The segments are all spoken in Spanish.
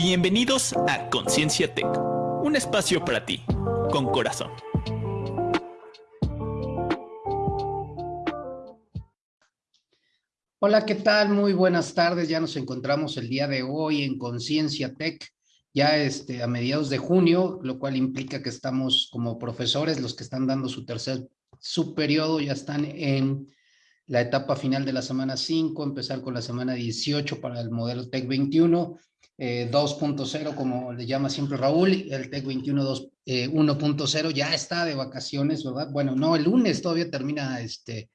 Bienvenidos a Conciencia Tech, un espacio para ti, con corazón. Hola, ¿qué tal? Muy buenas tardes. Ya nos encontramos el día de hoy en Conciencia Tech, ya este, a mediados de junio, lo cual implica que estamos como profesores, los que están dando su tercer su periodo ya están en la etapa final de la semana 5, empezar con la semana 18 para el modelo TEC 21, 2.0 como le llama siempre Raúl, el TEC 21 1.0 ya está de vacaciones, ¿verdad? Bueno, no, el lunes todavía termina este,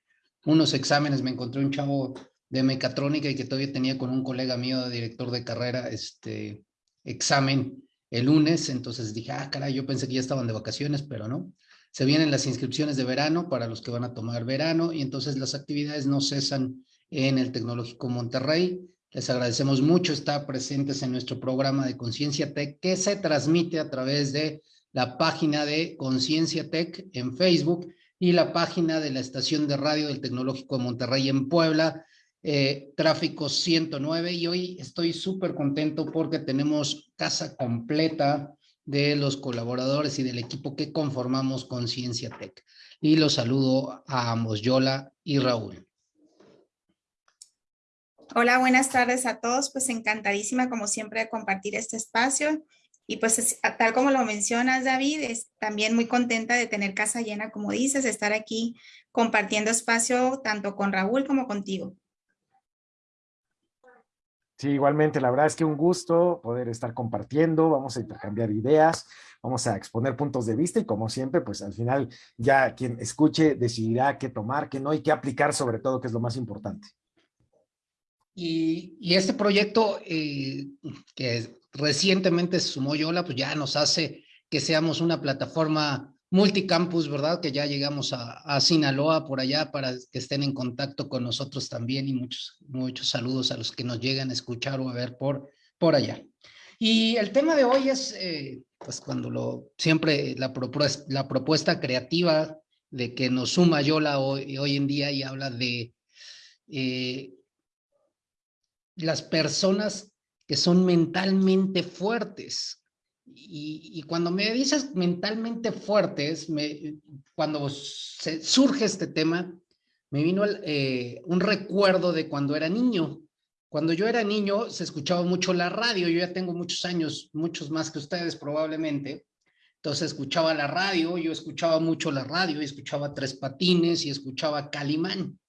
unos exámenes, me encontré un chavo de mecatrónica y que todavía tenía con un colega mío, director de carrera, este examen el lunes, entonces dije, ah, caray, yo pensé que ya estaban de vacaciones, pero no. Se vienen las inscripciones de verano para los que van a tomar verano y entonces las actividades no cesan en el Tecnológico Monterrey. Les agradecemos mucho estar presentes en nuestro programa de Conciencia Tech que se transmite a través de la página de Conciencia Tech en Facebook y la página de la estación de radio del Tecnológico de Monterrey en Puebla, eh, Tráfico 109. Y hoy estoy súper contento porque tenemos casa completa de los colaboradores y del equipo que conformamos Conciencia Tech. Y los saludo a ambos, Yola y Raúl. Hola, buenas tardes a todos. Pues encantadísima, como siempre, de compartir este espacio. Y pues tal como lo mencionas, David, es también muy contenta de tener casa llena, como dices, estar aquí compartiendo espacio tanto con Raúl como contigo. Sí, igualmente, la verdad es que un gusto poder estar compartiendo, vamos a intercambiar ideas, vamos a exponer puntos de vista y como siempre, pues al final ya quien escuche decidirá qué tomar, qué no y qué aplicar sobre todo, que es lo más importante. Y, este proyecto eh, que recientemente se sumó Yola, pues ya nos hace que seamos una plataforma multicampus, ¿verdad? Que ya llegamos a, Sinaloa por allá para que estén en contacto con nosotros también y muchos, muchos saludos a los que nos llegan a escuchar o a ver por, por allá. Y el tema de hoy es, eh, pues cuando lo, siempre la propuesta, la propuesta creativa de que nos suma Yola hoy, hoy en día y habla de eh, las personas que son mentalmente fuertes, y, cuando me dices mentalmente fuertes, me, cuando surge este tema, me vino eh, un recuerdo de cuando era niño. Cuando yo era niño se escuchaba mucho la radio, yo ya tengo muchos años, muchos más que ustedes probablemente, entonces escuchaba la radio, yo escuchaba mucho la radio, y escuchaba Tres Patines y escuchaba Calimán.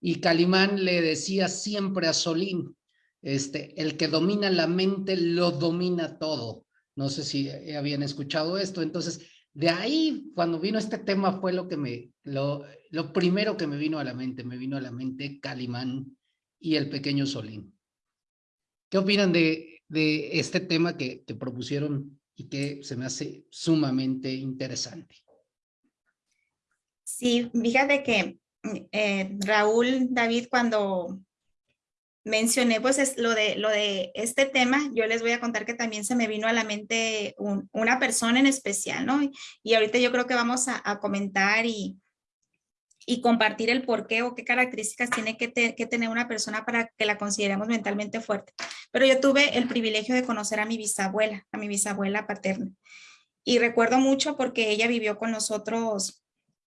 Y Calimán le decía siempre a Solín, este, el que domina la mente lo domina todo. No sé si habían escuchado esto. Entonces, de ahí, cuando vino este tema, fue lo que me, lo, lo primero que me vino a la mente. Me vino a la mente Calimán y el pequeño Solín. ¿Qué opinan de, de este tema que, que propusieron y que se me hace sumamente interesante? Sí, fíjate que eh, Raúl, David, cuando mencioné pues es lo de, lo de este tema, yo les voy a contar que también se me vino a la mente una persona en especial, ¿no? Y, ahorita yo creo que vamos a, comentar y, y, compartir el por qué o qué características tiene que, tener una persona para que la consideremos mentalmente fuerte. Pero yo tuve el privilegio de conocer a mi bisabuela, a mi bisabuela paterna. Y recuerdo mucho porque ella vivió con nosotros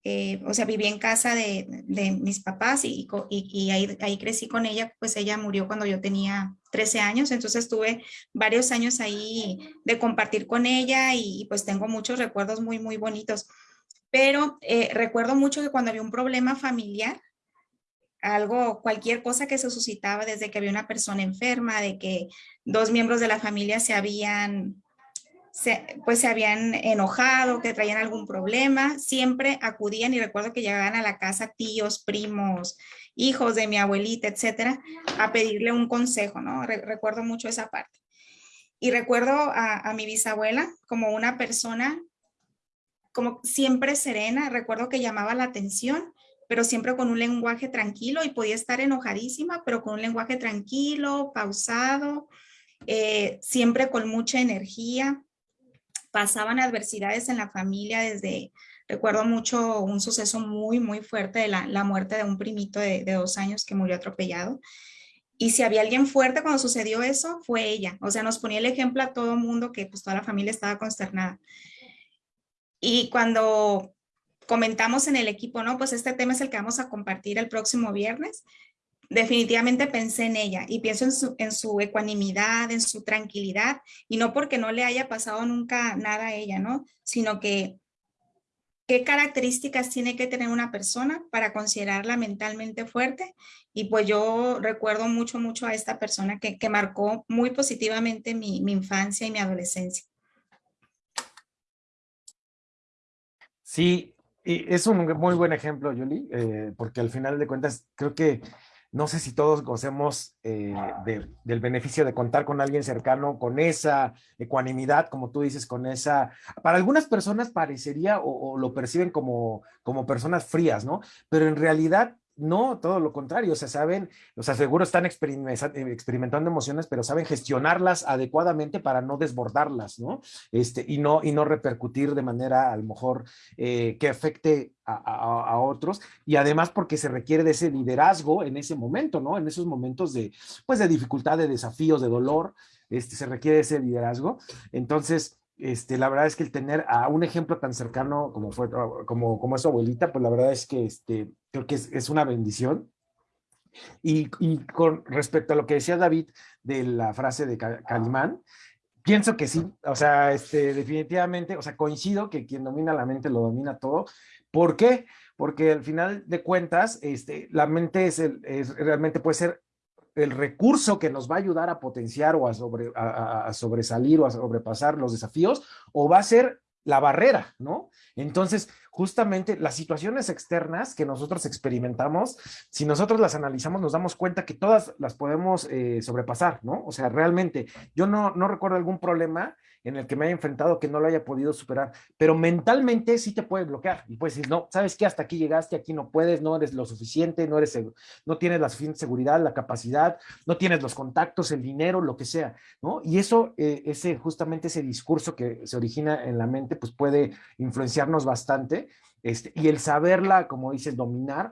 eh, o sea, viví en casa de, de mis papás y, y, ahí, ahí, crecí con ella, pues ella murió cuando yo tenía 13 años, entonces tuve varios años ahí de compartir con ella y pues tengo muchos recuerdos muy, muy bonitos. Pero eh, recuerdo mucho que cuando había un problema familiar, algo, cualquier cosa que se suscitaba desde que había una persona enferma, de que dos miembros de la familia se habían pues se habían enojado, que traían algún problema, siempre acudían y recuerdo que llegaban a la casa tíos, primos, hijos de mi abuelita, etcétera, a pedirle un consejo, ¿no? recuerdo mucho esa parte. Y recuerdo a, mi bisabuela como una persona como siempre serena, recuerdo que llamaba la atención, pero siempre con un lenguaje tranquilo y podía estar enojadísima, pero con un lenguaje tranquilo, pausado, eh, siempre con mucha energía pasaban adversidades en la familia desde, recuerdo mucho un suceso muy, muy fuerte de la, muerte de un primito de, dos años que murió atropellado. Y si había alguien fuerte cuando sucedió eso, fue ella. O sea, nos ponía el ejemplo a todo mundo que pues toda la familia estaba consternada. Y cuando comentamos en el equipo, no, pues este tema es el que vamos a compartir el próximo viernes, definitivamente pensé en ella y pienso en su, en su ecuanimidad, en su tranquilidad, y no porque no le haya pasado nunca nada a ella, ¿no? Sino que qué características tiene que tener una persona para considerarla mentalmente fuerte. Y pues yo recuerdo mucho, mucho a esta persona que, que marcó muy positivamente mi, mi, infancia y mi adolescencia. Sí, y es un muy buen ejemplo, Julie, eh, porque al final de cuentas creo que no sé si todos gocemos eh, de, del beneficio de contar con alguien cercano, con esa ecuanimidad, como tú dices, con esa... Para algunas personas parecería o, o, lo perciben como, como personas frías, ¿no? Pero en realidad no, todo lo contrario, o sea, saben, o sea, están experimentando emociones, pero saben gestionarlas adecuadamente para no desbordarlas, ¿no? Este, y no, y no repercutir de manera a lo mejor eh, que afecte a, a, a, otros, y además porque se requiere de ese liderazgo en ese momento, ¿no? En esos momentos de, pues, de dificultad, de desafíos, de dolor, este, se requiere ese liderazgo. Entonces, este, la verdad es que el tener a un ejemplo tan cercano como fue como, como es su abuelita, pues la verdad es que este, creo que es, es una bendición. Y, y, con respecto a lo que decía David de la frase de Calimán, pienso que sí, o sea, este, definitivamente, o sea, coincido que quien domina la mente lo domina todo. ¿Por qué? Porque al final de cuentas, este, la mente es, el, es realmente puede ser el recurso que nos va a ayudar a potenciar o a, sobre, a, sobresalir o a sobrepasar los desafíos, o va a ser la barrera, ¿no? Entonces, justamente las situaciones externas que nosotros experimentamos, si nosotros las analizamos, nos damos cuenta que todas las podemos eh, sobrepasar, ¿no? O sea, realmente, yo no, no recuerdo algún problema en el que me haya enfrentado que no lo haya podido superar, pero mentalmente sí te puede bloquear y puedes decir, no, sabes que hasta aquí llegaste, aquí no puedes, no eres lo suficiente, no eres, no tienes la suficiente seguridad, la capacidad, no tienes los contactos, el dinero, lo que sea, ¿no? Y eso, eh, ese, justamente ese discurso que se origina en la mente, pues puede influenciarnos bastante, este, y el saberla, como dices, dominar,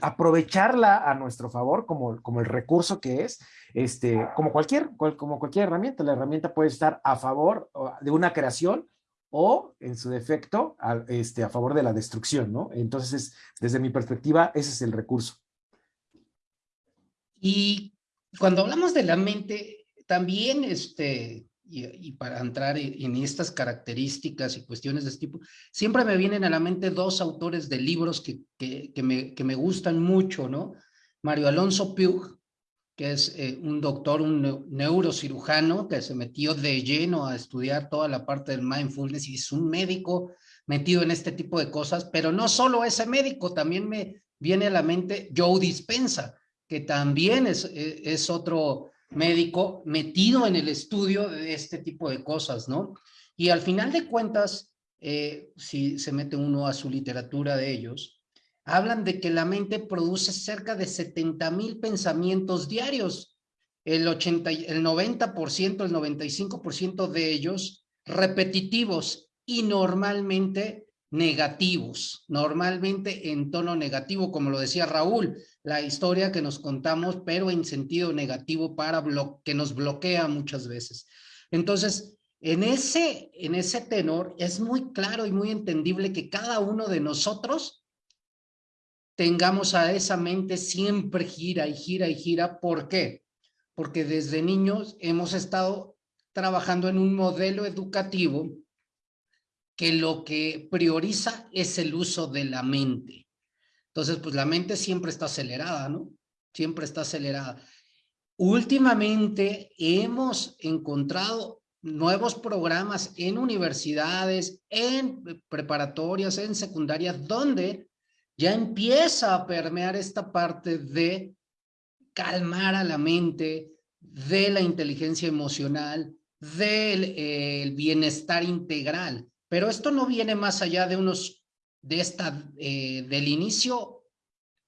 aprovecharla a nuestro favor como, como el recurso que es, este, como, cualquier, como cualquier herramienta. La herramienta puede estar a favor de una creación o, en su defecto, a, este, a favor de la destrucción, ¿no? Entonces, desde mi perspectiva, ese es el recurso. Y cuando hablamos de la mente, también este, y, y, para entrar en estas características y cuestiones de este tipo, siempre me vienen a la mente dos autores de libros que, que, que, me, que me, gustan mucho, ¿no? Mario Alonso Puig, que es eh, un doctor, un neurocirujano que se metió de lleno a estudiar toda la parte del mindfulness y es un médico metido en este tipo de cosas, pero no solo ese médico, también me viene a la mente Joe Dispensa, que también es, eh, es otro médico metido en el estudio de este tipo de cosas, ¿no? Y al final de cuentas, eh, si se mete uno a su literatura de ellos, hablan de que la mente produce cerca de 70 mil pensamientos diarios, el, 80, el 90%, el 95% de ellos repetitivos y normalmente negativos, normalmente en tono negativo, como lo decía Raúl, la historia que nos contamos, pero en sentido negativo para que nos bloquea muchas veces. Entonces, en ese, en ese tenor es muy claro y muy entendible que cada uno de nosotros tengamos a esa mente siempre gira y gira y gira. ¿Por qué? Porque desde niños hemos estado trabajando en un modelo educativo que lo que prioriza es el uso de la mente. Entonces, pues la mente siempre está acelerada, ¿no? Siempre está acelerada. Últimamente hemos encontrado nuevos programas en universidades, en preparatorias, en secundarias, donde ya empieza a permear esta parte de calmar a la mente, de la inteligencia emocional, del eh, bienestar integral. Pero esto no viene más allá de unos, de esta, eh, del inicio,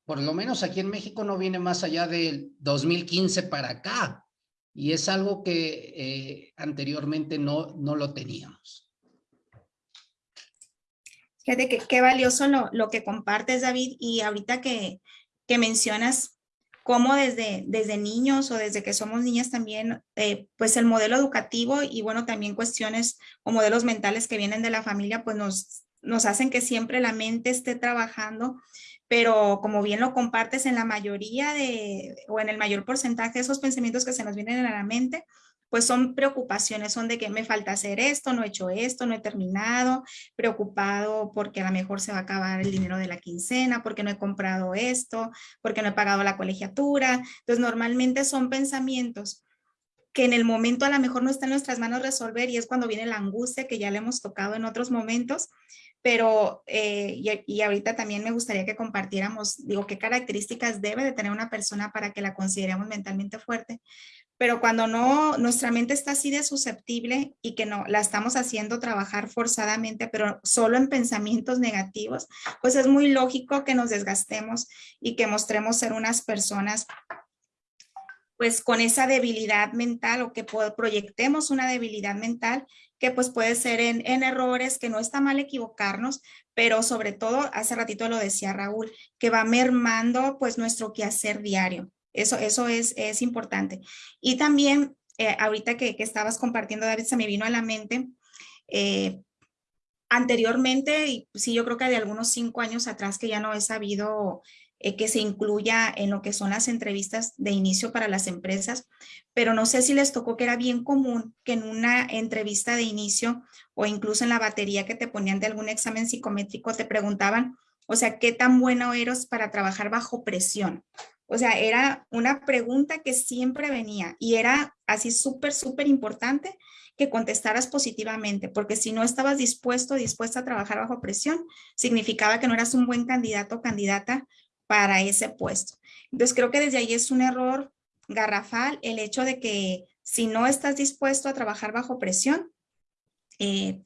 por lo menos aquí en México no viene más allá del 2015 para acá. Y es algo que eh, anteriormente no, no lo teníamos. Fíjate que qué valioso lo, lo que compartes, David, y ahorita que, que mencionas cómo desde, desde niños o desde que somos niñas también, eh, pues el modelo educativo y bueno, también cuestiones o modelos mentales que vienen de la familia, pues nos, nos hacen que siempre la mente esté trabajando, pero como bien lo compartes en la mayoría de, o en el mayor porcentaje de esos pensamientos que se nos vienen a la mente, pues son preocupaciones, son de que me falta hacer esto, no he hecho esto, no he terminado, preocupado porque a lo mejor se va a acabar el dinero de la quincena, porque no he comprado esto, porque no he pagado la colegiatura. Entonces, normalmente son pensamientos que en el momento a lo mejor no está en nuestras manos resolver y es cuando viene la angustia que ya le hemos tocado en otros momentos, pero eh, y, y, ahorita también me gustaría que compartiéramos, digo, qué características debe de tener una persona para que la consideremos mentalmente fuerte, pero cuando no, nuestra mente está así de susceptible y que no la estamos haciendo trabajar forzadamente, pero solo en pensamientos negativos, pues es muy lógico que nos desgastemos y que mostremos ser unas personas pues con esa debilidad mental o que proyectemos una debilidad mental que pues puede ser en, en, errores, que no está mal equivocarnos, pero sobre todo, hace ratito lo decía Raúl, que va mermando pues nuestro quehacer diario. Eso, eso es, es importante. Y también, eh, ahorita que, que, estabas compartiendo, David, se me vino a la mente, eh, anteriormente, y sí, yo creo que de algunos cinco años atrás que ya no he sabido eh, que se incluya en lo que son las entrevistas de inicio para las empresas, pero no sé si les tocó que era bien común que en una entrevista de inicio o incluso en la batería que te ponían de algún examen psicométrico te preguntaban, o sea, ¿qué tan bueno eres para trabajar bajo presión? O sea, era una pregunta que siempre venía y era así súper, súper importante que contestaras positivamente, porque si no estabas dispuesto, dispuesta a trabajar bajo presión, significaba que no eras un buen candidato o candidata para ese puesto. Entonces creo que desde ahí es un error garrafal el hecho de que si no estás dispuesto a trabajar bajo presión, eh,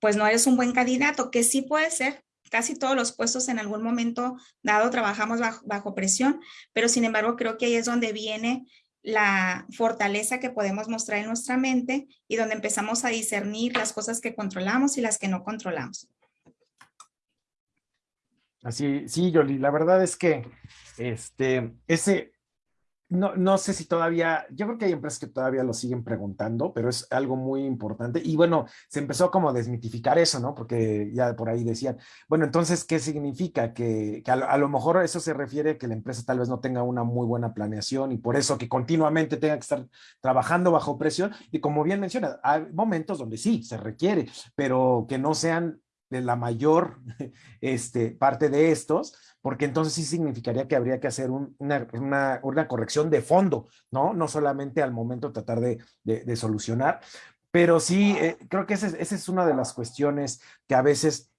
pues no eres un buen candidato, que sí puede ser, casi todos los puestos en algún momento dado trabajamos bajo, presión, pero sin embargo creo que ahí es donde viene la fortaleza que podemos mostrar en nuestra mente y donde empezamos a discernir las cosas que controlamos y las que no controlamos. Así, sí, Yoli, la verdad es que este, ese, no, no sé si todavía, yo creo que hay empresas que todavía lo siguen preguntando, pero es algo muy importante. Y bueno, se empezó como a desmitificar eso, ¿no? Porque ya por ahí decían, bueno, entonces, ¿qué significa? Que, que a, a, lo mejor eso se refiere a que la empresa tal vez no tenga una muy buena planeación y por eso que continuamente tenga que estar trabajando bajo presión. Y como bien menciona, hay momentos donde sí, se requiere, pero que no sean la mayor este, parte de estos, porque entonces sí significaría que habría que hacer un, una, una, una, corrección de fondo, ¿no? No solamente al momento tratar de, de, de solucionar, pero sí, eh, creo que esa es, esa es una de las cuestiones que a veces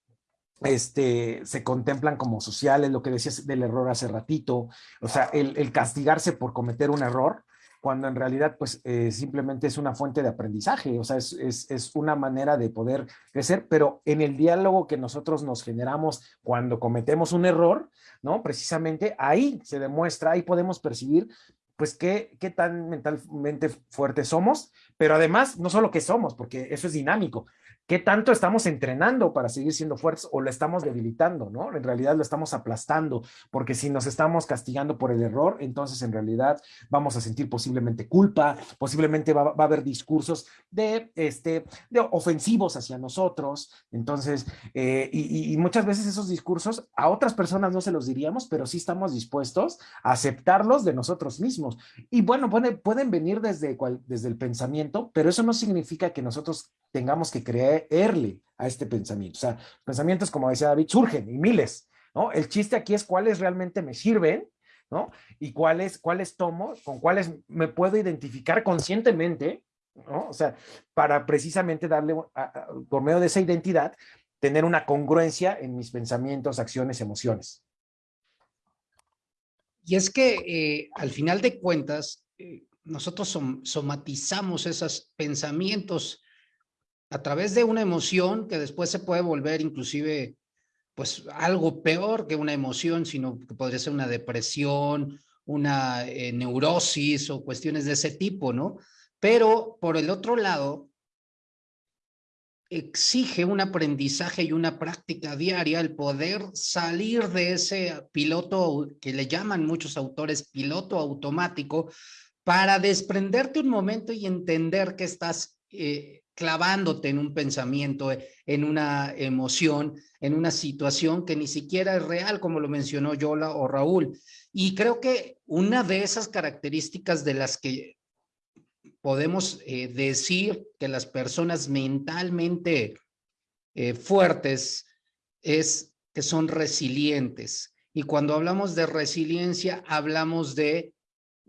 este, se contemplan como sociales, lo que decías del error hace ratito, o sea, el, el castigarse por cometer un error, cuando en realidad pues eh, simplemente es una fuente de aprendizaje, o sea, es, es, es, una manera de poder crecer, pero en el diálogo que nosotros nos generamos cuando cometemos un error, ¿no? Precisamente ahí se demuestra, ahí podemos percibir pues qué, qué tan mentalmente fuertes somos, pero además no solo que somos, porque eso es dinámico, ¿Qué tanto estamos entrenando para seguir siendo fuertes o lo estamos debilitando, no? En realidad lo estamos aplastando, porque si nos estamos castigando por el error, entonces en realidad vamos a sentir posiblemente culpa, posiblemente va, a haber discursos de, este, de ofensivos hacia nosotros, entonces, eh, y, muchas veces esos discursos a otras personas no se los diríamos, pero sí estamos dispuestos a aceptarlos de nosotros mismos. Y bueno, puede, pueden venir desde, desde el pensamiento, pero eso no significa que nosotros tengamos que a este pensamiento. O sea, pensamientos, como decía David, surgen y miles, ¿no? El chiste aquí es cuáles realmente me sirven, ¿no? Y cuáles, cuáles tomo, con cuáles me puedo identificar conscientemente, ¿no? O sea, para precisamente darle, por medio de esa identidad, tener una congruencia en mis pensamientos, acciones, emociones. Y es que eh, al final de cuentas, eh, nosotros som somatizamos esos pensamientos a través de una emoción que después se puede volver inclusive pues algo peor que una emoción, sino que podría ser una depresión, una eh, neurosis o cuestiones de ese tipo, ¿no? Pero por el otro lado, exige un aprendizaje y una práctica diaria el poder salir de ese piloto que le llaman muchos autores piloto automático para desprenderte un momento y entender que estás eh, clavándote en un pensamiento, en una emoción, en una situación que ni siquiera es real, como lo mencionó Yola o Raúl. Y creo que una de esas características de las que podemos eh, decir que las personas mentalmente eh, fuertes es que son resilientes. Y cuando hablamos de resiliencia, hablamos de,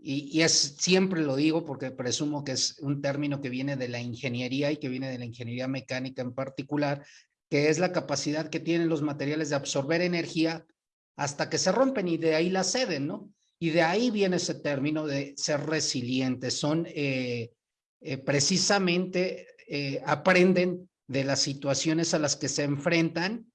y, es siempre lo digo porque presumo que es un término que viene de la ingeniería y que viene de la ingeniería mecánica en particular, que es la capacidad que tienen los materiales de absorber energía hasta que se rompen y de ahí la ceden, ¿no? Y de ahí viene ese término de ser resilientes. Son eh, eh, precisamente, eh, aprenden de las situaciones a las que se enfrentan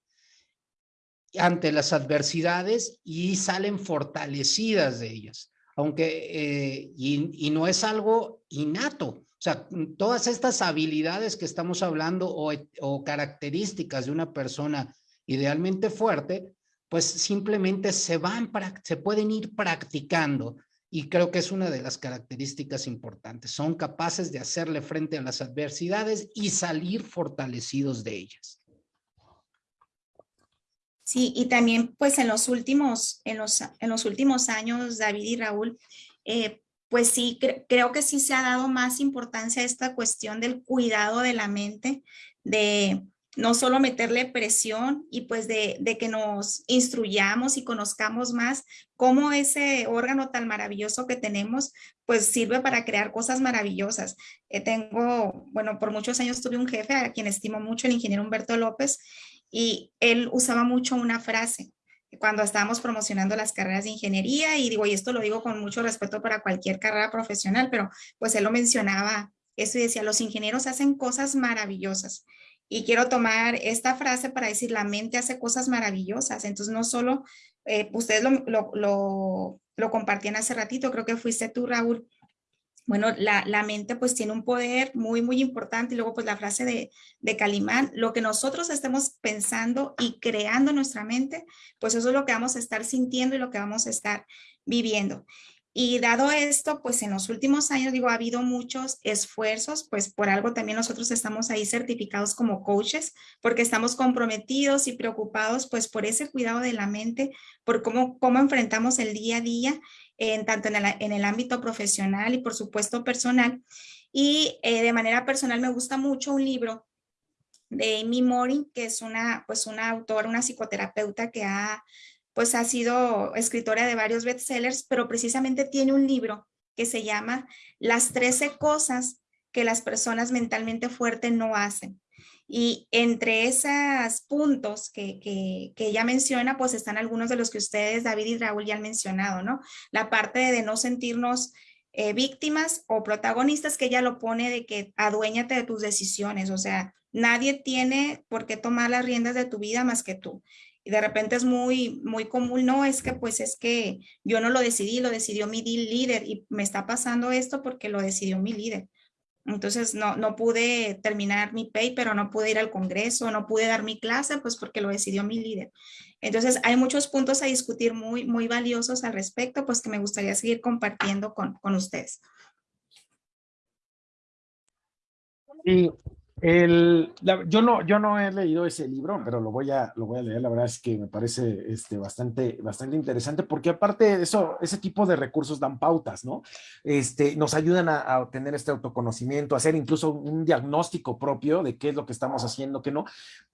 ante las adversidades y salen fortalecidas de ellas. Aunque, y, y, no es algo innato. O sea, todas estas habilidades que estamos hablando o, o características de una persona idealmente fuerte, pues simplemente se van, se pueden ir practicando y creo que es una de las características importantes. Son capaces de hacerle frente a las adversidades y salir fortalecidos de ellas. Sí, y también pues en los últimos, en los, en los últimos años, David y Raúl, eh, pues sí, cre creo que sí se ha dado más importancia a esta cuestión del cuidado de la mente, de, no solo meterle presión y pues de, de, que nos instruyamos y conozcamos más cómo ese órgano tan maravilloso que tenemos pues sirve para crear cosas maravillosas. Eh, tengo, bueno, por muchos años tuve un jefe a quien estimo mucho, el ingeniero Humberto López, y él usaba mucho una frase cuando estábamos promocionando las carreras de ingeniería y digo, y esto lo digo con mucho respeto para cualquier carrera profesional, pero pues él lo mencionaba, eso y decía, los ingenieros hacen cosas maravillosas y quiero tomar esta frase para decir, la mente hace cosas maravillosas. Entonces, no solo, eh, ustedes lo, lo, lo, lo, compartían hace ratito, creo que fuiste tú, Raúl. Bueno, la, la, mente pues tiene un poder muy, muy importante. Y luego pues la frase de, de Calimán, lo que nosotros estemos pensando y creando nuestra mente, pues eso es lo que vamos a estar sintiendo y lo que vamos a estar viviendo. Y dado esto, pues en los últimos años, digo, ha habido muchos esfuerzos, pues por algo también nosotros estamos ahí certificados como coaches, porque estamos comprometidos y preocupados pues por ese cuidado de la mente, por cómo, cómo enfrentamos el día a día, en, tanto en el, ámbito profesional y por supuesto personal. Y eh, de manera personal me gusta mucho un libro de Amy Morin, que es una, pues una autora, una psicoterapeuta que ha pues ha sido escritora de varios bestsellers, pero precisamente tiene un libro que se llama Las 13 cosas que las personas mentalmente fuertes no hacen. Y entre esos puntos que, que, que, ella menciona, pues están algunos de los que ustedes, David y Raúl, ya han mencionado, ¿no? La parte de no sentirnos eh, víctimas o protagonistas, que ella lo pone de que aduéñate de tus decisiones, o sea, nadie tiene por qué tomar las riendas de tu vida más que tú y de repente es muy, muy común, no, es que pues es que yo no lo decidí, lo decidió mi líder y me está pasando esto porque lo decidió mi líder. Entonces no, no pude terminar mi paper o no pude ir al congreso, no pude dar mi clase, pues porque lo decidió mi líder. Entonces hay muchos puntos a discutir muy, muy valiosos al respecto, pues que me gustaría seguir compartiendo con, con ustedes. Y el, yo, no, yo no he leído ese libro, pero lo voy a, lo voy a leer. La verdad es que me parece este, bastante, bastante interesante porque aparte de eso, ese tipo de recursos dan pautas, ¿no? Este, nos ayudan a, obtener este autoconocimiento, a hacer incluso un diagnóstico propio de qué es lo que estamos haciendo, qué no.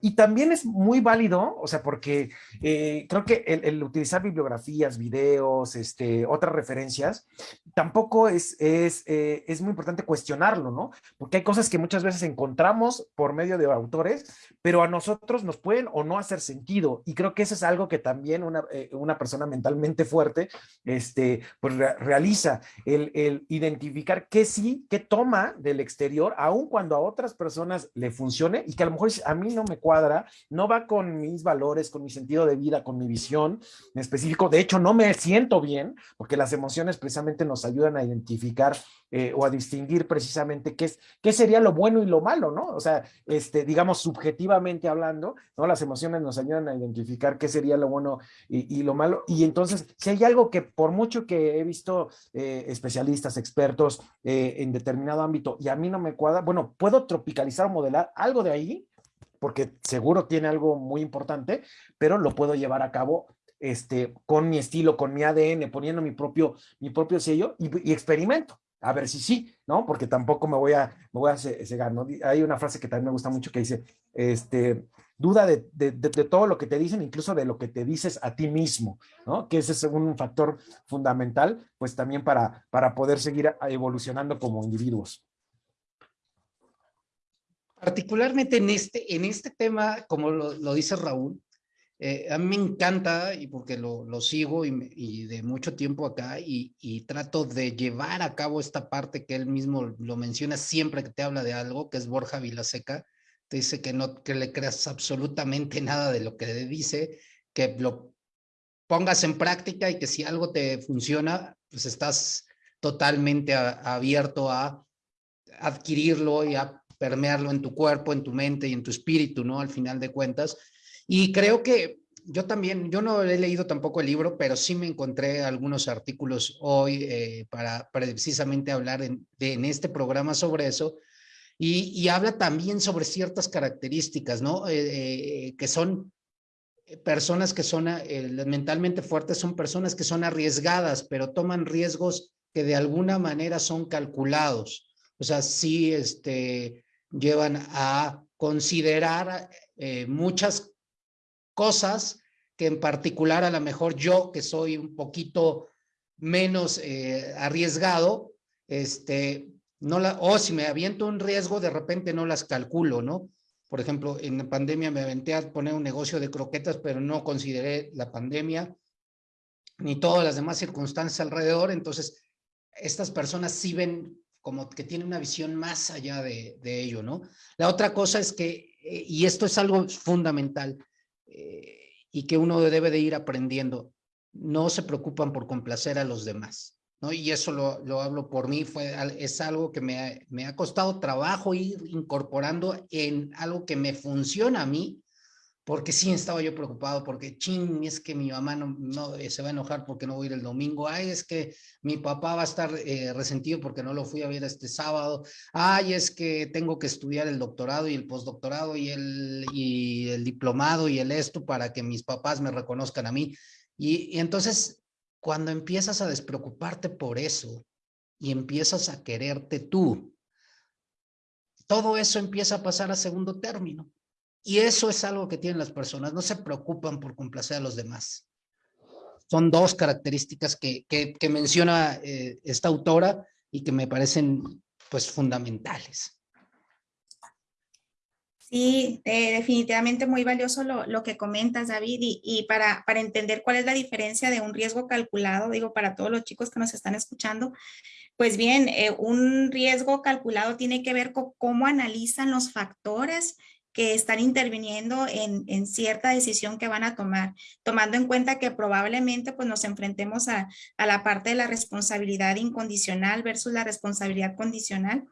Y también es muy válido, o sea, porque eh, creo que el, el, utilizar bibliografías, videos, este, otras referencias, tampoco es, es, eh, es muy importante cuestionarlo, ¿no? Porque hay cosas que muchas veces encontramos por medio de autores, pero a nosotros nos pueden o no hacer sentido. Y creo que eso es algo que también una, eh, una persona mentalmente fuerte este, pues re realiza, el, el, identificar qué sí, qué toma del exterior, aun cuando a otras personas le funcione y que a lo mejor a mí no me cuadra, no va con mis valores, con mi sentido de vida, con mi visión en específico. De hecho, no me siento bien porque las emociones precisamente nos ayudan a identificar eh, o a distinguir precisamente qué, es, qué sería lo bueno y lo malo, ¿no? O sea, este, digamos, subjetivamente hablando, ¿no? Las emociones nos ayudan a identificar qué sería lo bueno y, lo malo. Y entonces, si hay algo que por mucho que he visto eh, especialistas, expertos eh, en determinado ámbito y a mí no me cuadra, bueno, puedo tropicalizar o modelar algo de ahí, porque seguro tiene algo muy importante, pero lo puedo llevar a cabo este, con mi estilo, con mi ADN, poniendo mi propio, mi propio sello y, y experimento a ver si sí, ¿no? Porque tampoco me voy a, me voy a cegar, ¿no? Hay una frase que también me gusta mucho que dice, este, duda de, de, de, todo lo que te dicen, incluso de lo que te dices a ti mismo, ¿no? Que ese es un factor fundamental, pues también para, para poder seguir evolucionando como individuos. Particularmente en este, en este tema, como lo, lo dice Raúl, eh, a mí me encanta y porque lo, lo sigo y, y, de mucho tiempo acá y, y, trato de llevar a cabo esta parte que él mismo lo menciona siempre que te habla de algo, que es Borja Vilaseca, te dice que no que le creas absolutamente nada de lo que le dice, que lo pongas en práctica y que si algo te funciona, pues estás totalmente abierto a adquirirlo y a permearlo en tu cuerpo, en tu mente y en tu espíritu, ¿no? Al final de cuentas y creo que yo también, yo no he leído tampoco el libro, pero sí me encontré algunos artículos hoy eh, para, precisamente hablar en, en, este programa sobre eso. Y, y, habla también sobre ciertas características, ¿no? Eh, eh, que son personas que son mentalmente fuertes, son personas que son arriesgadas, pero toman riesgos que de alguna manera son calculados. O sea, sí este, llevan a considerar muchas cosas que en particular a lo mejor yo, que soy un poquito menos eh, arriesgado, este, no la, o si me aviento un riesgo, de repente no las calculo, ¿no? Por ejemplo, en la pandemia me aventé a poner un negocio de croquetas, pero no consideré la pandemia ni todas las demás circunstancias alrededor. Entonces, estas personas sí ven como que tienen una visión más allá de, de ello, ¿no? La otra cosa es que, eh, y esto es algo fundamental, eh, y que uno debe de ir aprendiendo. No se preocupan por complacer a los demás, ¿no? Y eso lo, lo hablo por mí, fue, es algo que me, me ha costado trabajo ir incorporando en algo que me funciona a mí porque sí estaba yo preocupado, porque ching, es que mi mamá no, eh, se va a enojar porque no voy a ir el domingo, ay, es que mi papá va a estar eh, resentido porque no lo fui a ver este sábado, ay, es que tengo que estudiar el doctorado y el postdoctorado y el, y el diplomado y el esto para que mis papás me reconozcan a mí. Y, y entonces, cuando empiezas a despreocuparte por eso y empiezas a quererte tú, todo eso empieza a pasar a segundo término y eso es algo que tienen las personas, no se preocupan por complacer a los demás. Son dos características que, que, menciona eh, esta autora y que me parecen pues fundamentales. Sí, eh, definitivamente muy valioso lo, lo, que comentas, David, y, y, para, para entender cuál es la diferencia de un riesgo calculado, digo, para todos los chicos que nos están escuchando, pues bien, eh, un riesgo calculado tiene que ver con cómo analizan los factores que están interviniendo en, en, cierta decisión que van a tomar, tomando en cuenta que probablemente pues, nos enfrentemos a, a la parte de la responsabilidad incondicional versus la responsabilidad condicional.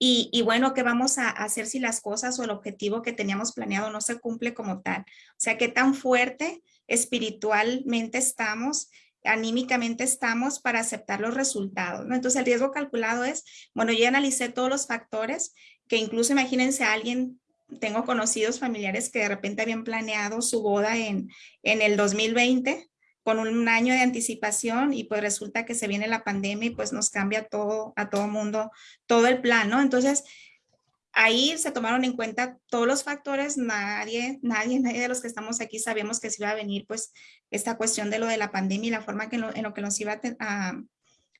Y, y, bueno, ¿qué vamos a hacer si las cosas o el objetivo que teníamos planeado no se cumple como tal? O sea, ¿qué tan fuerte espiritualmente estamos? anímicamente estamos para aceptar los resultados, ¿no? Entonces el riesgo calculado es, bueno, yo analicé todos los factores que incluso imagínense a alguien tengo conocidos familiares que de repente habían planeado su boda en, en el 2020 con un año de anticipación y pues resulta que se viene la pandemia y pues nos cambia todo, a todo mundo, todo el plan, ¿no? Entonces, ahí se tomaron en cuenta todos los factores, nadie, nadie, nadie de los que estamos aquí sabíamos que se iba a venir pues esta cuestión de lo de la pandemia y la forma que en lo, en que nos iba a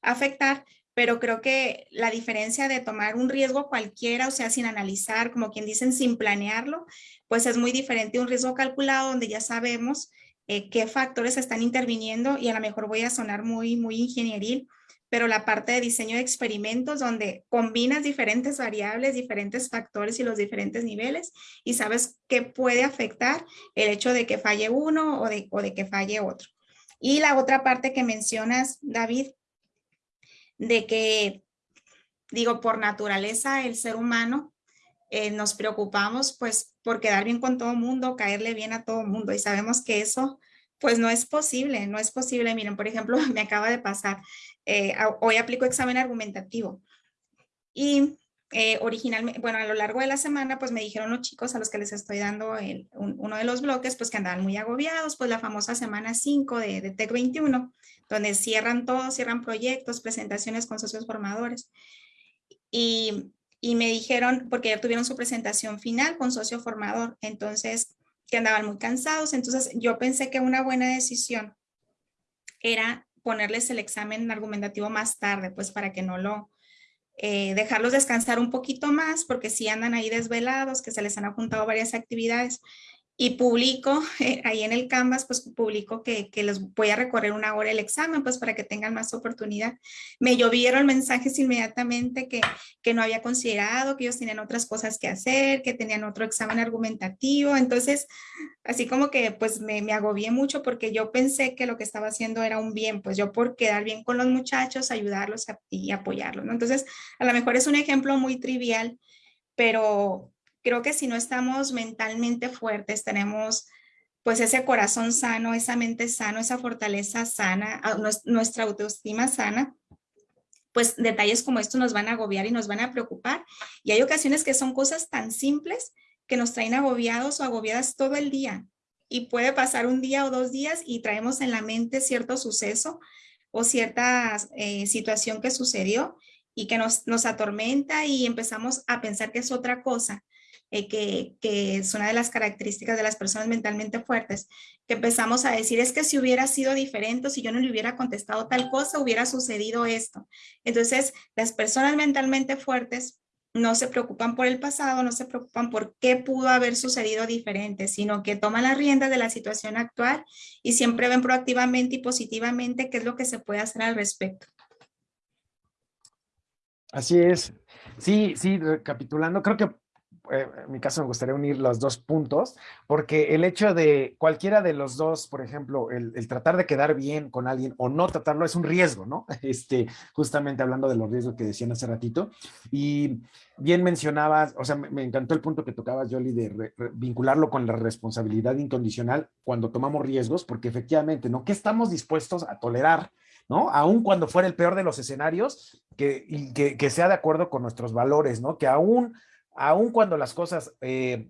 afectar, pero creo que la diferencia de tomar un riesgo cualquiera, o sea, sin analizar, como quien dicen, sin planearlo, pues es muy diferente a un riesgo calculado donde ya sabemos eh, qué factores están interviniendo y a lo mejor voy a sonar muy, muy ingenieril, pero la parte de diseño de experimentos donde combinas diferentes variables, diferentes factores y los diferentes niveles y sabes qué puede afectar el hecho de que falle uno o de, o de que falle otro. Y la otra parte que mencionas, David, de que digo, por naturaleza el ser humano eh, nos preocupamos pues por quedar bien con todo mundo, caerle bien a todo mundo y sabemos que eso pues no es posible, no es posible. Miren, por ejemplo, me acaba de pasar, eh, hoy aplico examen argumentativo y eh, originalmente, bueno, a lo largo de la semana, pues me dijeron los chicos a los que les estoy dando el, uno de los bloques, pues que andaban muy agobiados, pues la famosa semana 5 de, de TEC 21, donde cierran todo, cierran proyectos, presentaciones con socios formadores. Y, y me dijeron, porque ya tuvieron su presentación final con socio formador, entonces que andaban muy cansados, entonces yo pensé que una buena decisión era ponerles el examen argumentativo más tarde, pues para que no lo, eh, dejarlos descansar un poquito más porque si andan ahí desvelados, que se les han apuntado varias actividades y publico eh, ahí en el Canvas, pues publico que, que, les voy a recorrer una hora el examen, pues para que tengan más oportunidad. Me llovieron mensajes inmediatamente que, que no había considerado, que ellos tenían otras cosas que hacer, que tenían otro examen argumentativo. Entonces, así como que pues me, me agobié mucho porque yo pensé que lo que estaba haciendo era un bien, pues yo por quedar bien con los muchachos, ayudarlos y apoyarlos. ¿no? Entonces, a lo mejor es un ejemplo muy trivial, pero creo que si no estamos mentalmente fuertes, tenemos pues ese corazón sano, esa mente sana, esa fortaleza sana, nuestra autoestima sana, pues detalles como estos nos van a agobiar y nos van a preocupar. Y hay ocasiones que son cosas tan simples que nos traen agobiados o agobiadas todo el día. Y puede pasar un día o dos días y traemos en la mente cierto suceso o cierta eh, situación que sucedió y que nos, nos atormenta y empezamos a pensar que es otra cosa. Eh, que, que, es una de las características de las personas mentalmente fuertes, que empezamos a decir, es que si hubiera sido diferente, si yo no le hubiera contestado tal cosa, hubiera sucedido esto. Entonces, las personas mentalmente fuertes no se preocupan por el pasado, no se preocupan por qué pudo haber sucedido diferente, sino que toman las riendas de la situación actual y siempre ven proactivamente y positivamente qué es lo que se puede hacer al respecto. Así es. Sí, sí, recapitulando, creo que eh, en mi caso me gustaría unir los dos puntos, porque el hecho de cualquiera de los dos, por ejemplo, el, tratar de quedar bien con alguien o no tratarlo es un riesgo, ¿no? Este, justamente hablando de los riesgos que decían hace ratito. Y bien mencionabas, o sea, me, encantó el punto que tocabas, Jolie, de vincularlo con la responsabilidad incondicional cuando tomamos riesgos, porque efectivamente, ¿no? ¿Qué estamos dispuestos a tolerar? ¿no? Aún cuando fuera el peor de los escenarios, que, que, que sea de acuerdo con nuestros valores, ¿no? Que aún aun cuando las cosas eh,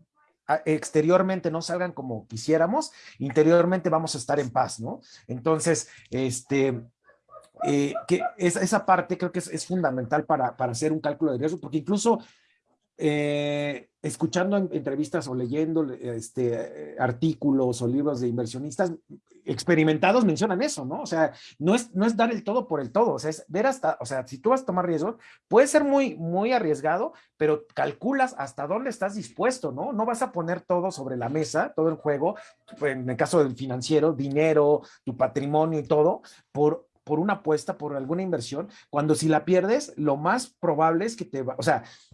exteriormente no salgan como quisiéramos, interiormente vamos a estar en paz, ¿no? Entonces, este, eh, que esa parte creo que es, fundamental para, para, hacer un cálculo de riesgo, porque incluso eh, escuchando entrevistas o leyendo este, artículos o libros de inversionistas experimentados mencionan eso, ¿no? O sea, no es, no es dar el todo por el todo, o sea, es ver hasta, o sea, si tú vas a tomar riesgo, puede ser muy, muy arriesgado, pero calculas hasta dónde estás dispuesto, ¿no? No vas a poner todo sobre la mesa, todo el juego, en el caso del financiero, dinero, tu patrimonio y todo, por por una apuesta, por alguna inversión, cuando si la pierdes, lo más probable es que te va, o sea, eh,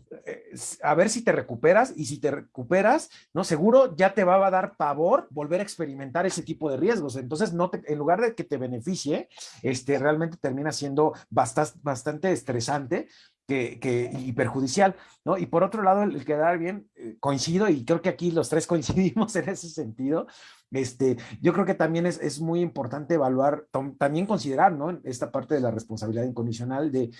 a ver si te recuperas y si te recuperas, ¿no? Seguro ya te va a dar pavor volver a experimentar ese tipo de riesgos. Entonces, no te, en lugar de que te beneficie, este, realmente termina siendo bastante, bastante estresante que, y perjudicial, ¿no? Y por otro lado, el, quedar bien, eh, coincido y creo que aquí los tres coincidimos en ese sentido. Este, yo creo que también es, es muy importante evaluar, también considerar, ¿no? Esta parte de la responsabilidad incondicional de,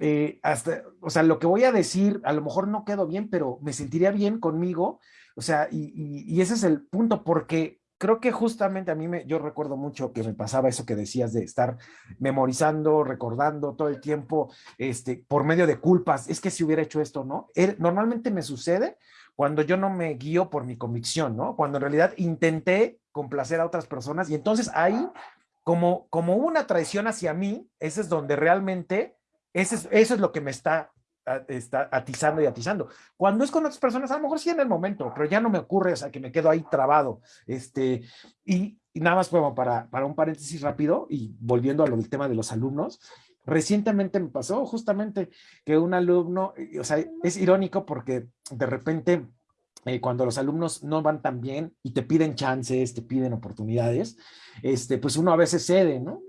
eh, hasta, o sea, lo que voy a decir, a lo mejor no quedo bien, pero me sentiría bien conmigo, o sea, y, y ese es el punto, porque creo que justamente a mí me, yo recuerdo mucho que me pasaba eso que decías de estar memorizando, recordando todo el tiempo, este, por medio de culpas, es que si hubiera hecho esto, ¿no? normalmente me sucede cuando yo no me guío por mi convicción, ¿no? Cuando en realidad intenté complacer a otras personas y entonces ahí, como, como una traición hacia mí, ese es donde realmente, eso es lo que me está está atizando y atizando. Cuando es con otras personas, a lo mejor sí en el momento, pero ya no me ocurre, o sea, que me quedo ahí trabado. Este, y, nada más como para, para un paréntesis rápido y volviendo a lo del tema de los alumnos, recientemente me pasó justamente que un alumno, o sea, es irónico porque de repente eh, cuando los alumnos no van tan bien y te piden chances, te piden oportunidades, este, pues uno a veces cede, ¿no?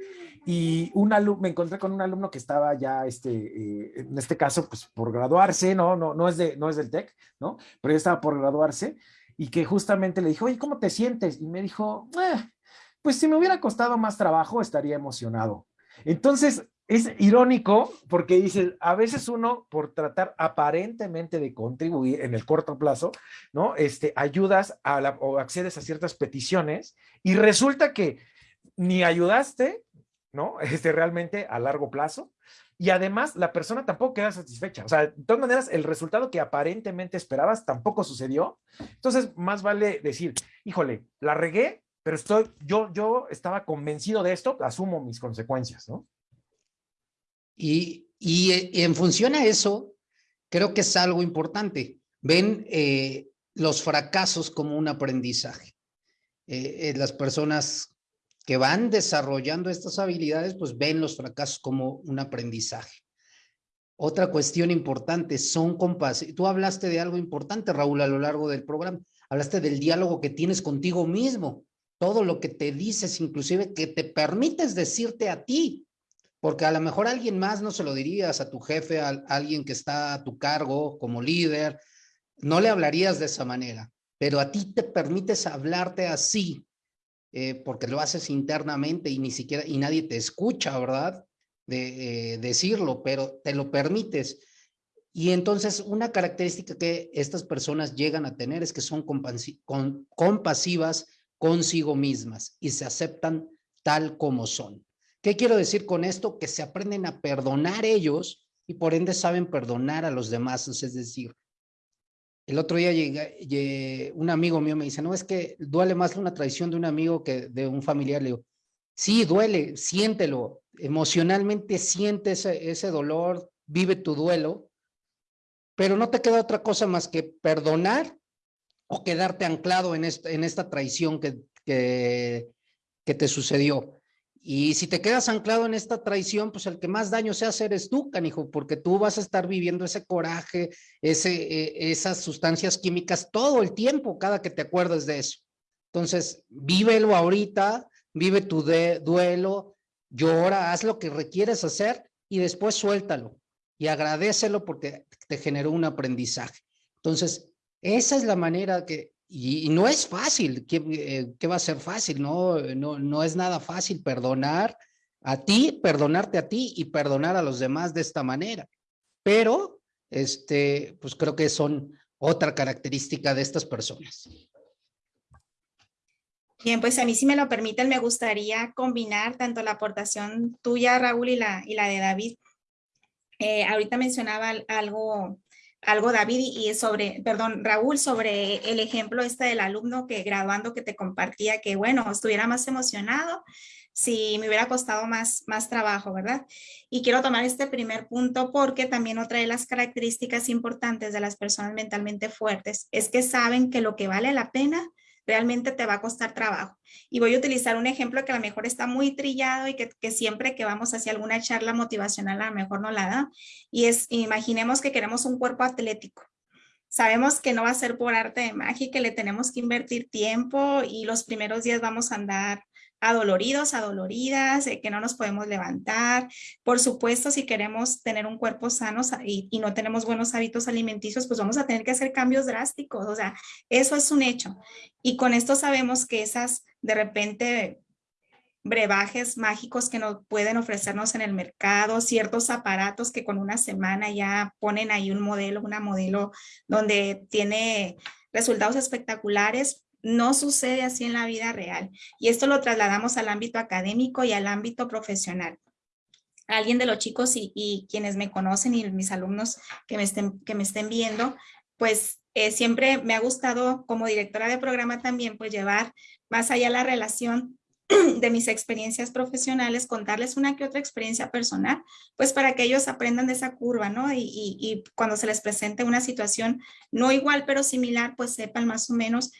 Y un me encontré con un alumno que estaba ya, este, eh, en este caso, pues por graduarse, no, no, no es, de, no es del TEC, ¿no? Pero ya estaba por graduarse y que justamente le dijo, oye, ¿cómo te sientes? Y me dijo, eh, pues si me hubiera costado más trabajo, estaría emocionado. Entonces, es irónico porque dice, a veces uno por tratar aparentemente de contribuir en el corto plazo, ¿no? Este, ayudas a o accedes a ciertas peticiones y resulta que ni ayudaste, ¿no? Este, realmente a largo plazo. Y además la persona tampoco queda satisfecha. O sea, de todas maneras, el resultado que aparentemente esperabas tampoco sucedió. Entonces, más vale decir, híjole, la regué, pero estoy, yo, yo estaba convencido de esto, asumo mis consecuencias, ¿no? Y, en función a eso, creo que es algo importante. Ven eh, los fracasos como un aprendizaje. Eh, eh, las personas que van desarrollando estas habilidades, pues ven los fracasos como un aprendizaje. Otra cuestión importante, son compasivos. Tú hablaste de algo importante, Raúl, a lo largo del programa. Hablaste del diálogo que tienes contigo mismo. Todo lo que te dices, inclusive que te permites decirte a ti. Porque a lo mejor alguien más no se lo dirías a tu jefe, a alguien que está a tu cargo como líder, no le hablarías de esa manera, pero a ti te permites hablarte así, eh, porque lo haces internamente y ni siquiera, y nadie te escucha, ¿verdad? De eh, decirlo, pero te lo permites. Y entonces una característica que estas personas llegan a tener es que son compasivas consigo mismas y se aceptan tal como son. ¿Qué quiero decir con esto? Que se aprenden a perdonar ellos y por ende saben perdonar a los demás. Es decir, el otro día llegué, un amigo mío me dice, no, es que duele más una traición de un amigo que de un familiar. Le digo, sí, duele, siéntelo, emocionalmente siente ese, ese dolor, vive tu duelo, pero no te queda otra cosa más que perdonar o quedarte anclado en esta, en esta traición que, que, que te sucedió. Y si te quedas anclado en esta traición, pues el que más daño se hace eres tú, canijo, porque tú vas a estar viviendo ese coraje, ese, e, esas sustancias químicas todo el tiempo, cada que te acuerdes de eso. Entonces, vívelo ahorita, vive tu duelo, llora, haz lo que requieres hacer y después suéltalo y agradecelo porque te generó un aprendizaje. Entonces, esa es la manera que, y, no es fácil, eh, ¿qué, va a ser fácil? No, no, no es nada fácil perdonar a ti, perdonarte a ti y perdonar a los demás de esta manera. Pero, este, pues creo que son otra característica de estas personas. Bien, pues a mí si me lo permiten, me gustaría combinar tanto la aportación tuya, Raúl, y la, y la de David. Eh, ahorita mencionaba algo algo David y sobre, perdón, Raúl, sobre el ejemplo este del alumno que graduando que te compartía que, bueno, estuviera más emocionado si me hubiera costado más, más trabajo, ¿verdad? Y quiero tomar este primer punto porque también otra de las características importantes de las personas mentalmente fuertes es que saben que lo que vale la pena realmente te va a costar trabajo. Y voy a utilizar un ejemplo que a lo mejor está muy trillado y que, siempre que vamos hacia alguna charla motivacional a lo mejor no la da. Y es, imaginemos que queremos un cuerpo atlético. Sabemos que no va a ser por arte de magia que le tenemos que invertir tiempo y los primeros días vamos a andar adoloridos, adoloridas, que no nos podemos levantar. Por supuesto, si queremos tener un cuerpo sano y, y, no tenemos buenos hábitos alimenticios, pues vamos a tener que hacer cambios drásticos. O sea, eso es un hecho. Y con esto sabemos que esas de repente brebajes mágicos que nos pueden ofrecernos en el mercado, ciertos aparatos que con una semana ya ponen ahí un modelo, una modelo donde tiene resultados espectaculares, no sucede así en la vida real. Y esto lo trasladamos al ámbito académico y al ámbito profesional. Alguien de los chicos y, quienes me conocen y mis alumnos que me estén, que me estén viendo, pues eh, siempre me ha gustado como directora de programa también, pues llevar más allá la relación de mis experiencias profesionales, contarles una que otra experiencia personal, pues para que ellos aprendan de esa curva, ¿no? Y, y cuando se les presente una situación no igual, pero similar, pues sepan más o menos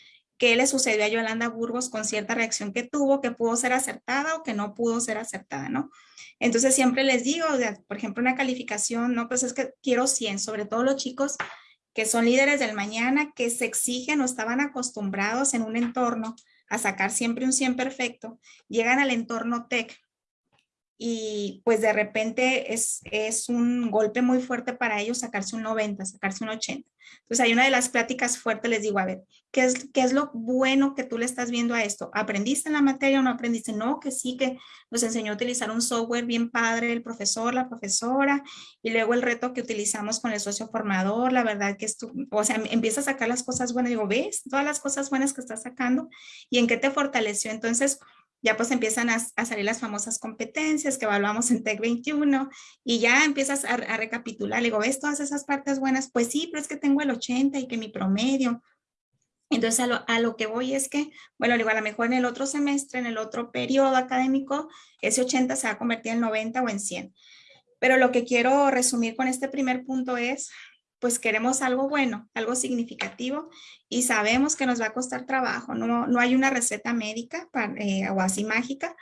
qué le sucedió a Yolanda Burgos con cierta reacción que tuvo, que pudo ser acertada o que no pudo ser acertada, ¿no? Entonces siempre les digo, por ejemplo, una calificación, no, pues es que quiero 100, sobre todo los chicos que son líderes del mañana, que se exigen o estaban acostumbrados en un entorno a sacar siempre un 100 perfecto, llegan al entorno tech y pues de repente es, es un golpe muy fuerte para ellos sacarse un 90, sacarse un 80. Entonces hay una de las pláticas fuertes, les digo, a ver, ¿qué es, ¿qué es lo bueno que tú le estás viendo a esto? ¿Aprendiste en la materia o no aprendiste? No, que sí, que nos enseñó a utilizar un software bien padre, el profesor, la profesora, y luego el reto que utilizamos con el socio formador, la verdad que esto, o sea, empieza a sacar las cosas buenas, digo, ¿ves? Todas las cosas buenas que estás sacando y en qué te fortaleció. Entonces, ya pues empiezan a, salir las famosas competencias que evaluamos en TEC 21 y ya empiezas a, recapitular, le digo, ¿ves todas esas partes buenas? Pues sí, pero es que tengo el 80 y que mi promedio. Entonces a lo, a lo que voy es que, bueno, digo, a lo mejor en el otro semestre, en el otro periodo académico, ese 80 se va a convertir en 90 o en 100. Pero lo que quiero resumir con este primer punto es, pues queremos algo bueno, algo significativo y sabemos que nos va a costar trabajo. No, no hay una receta médica eh, o así mágica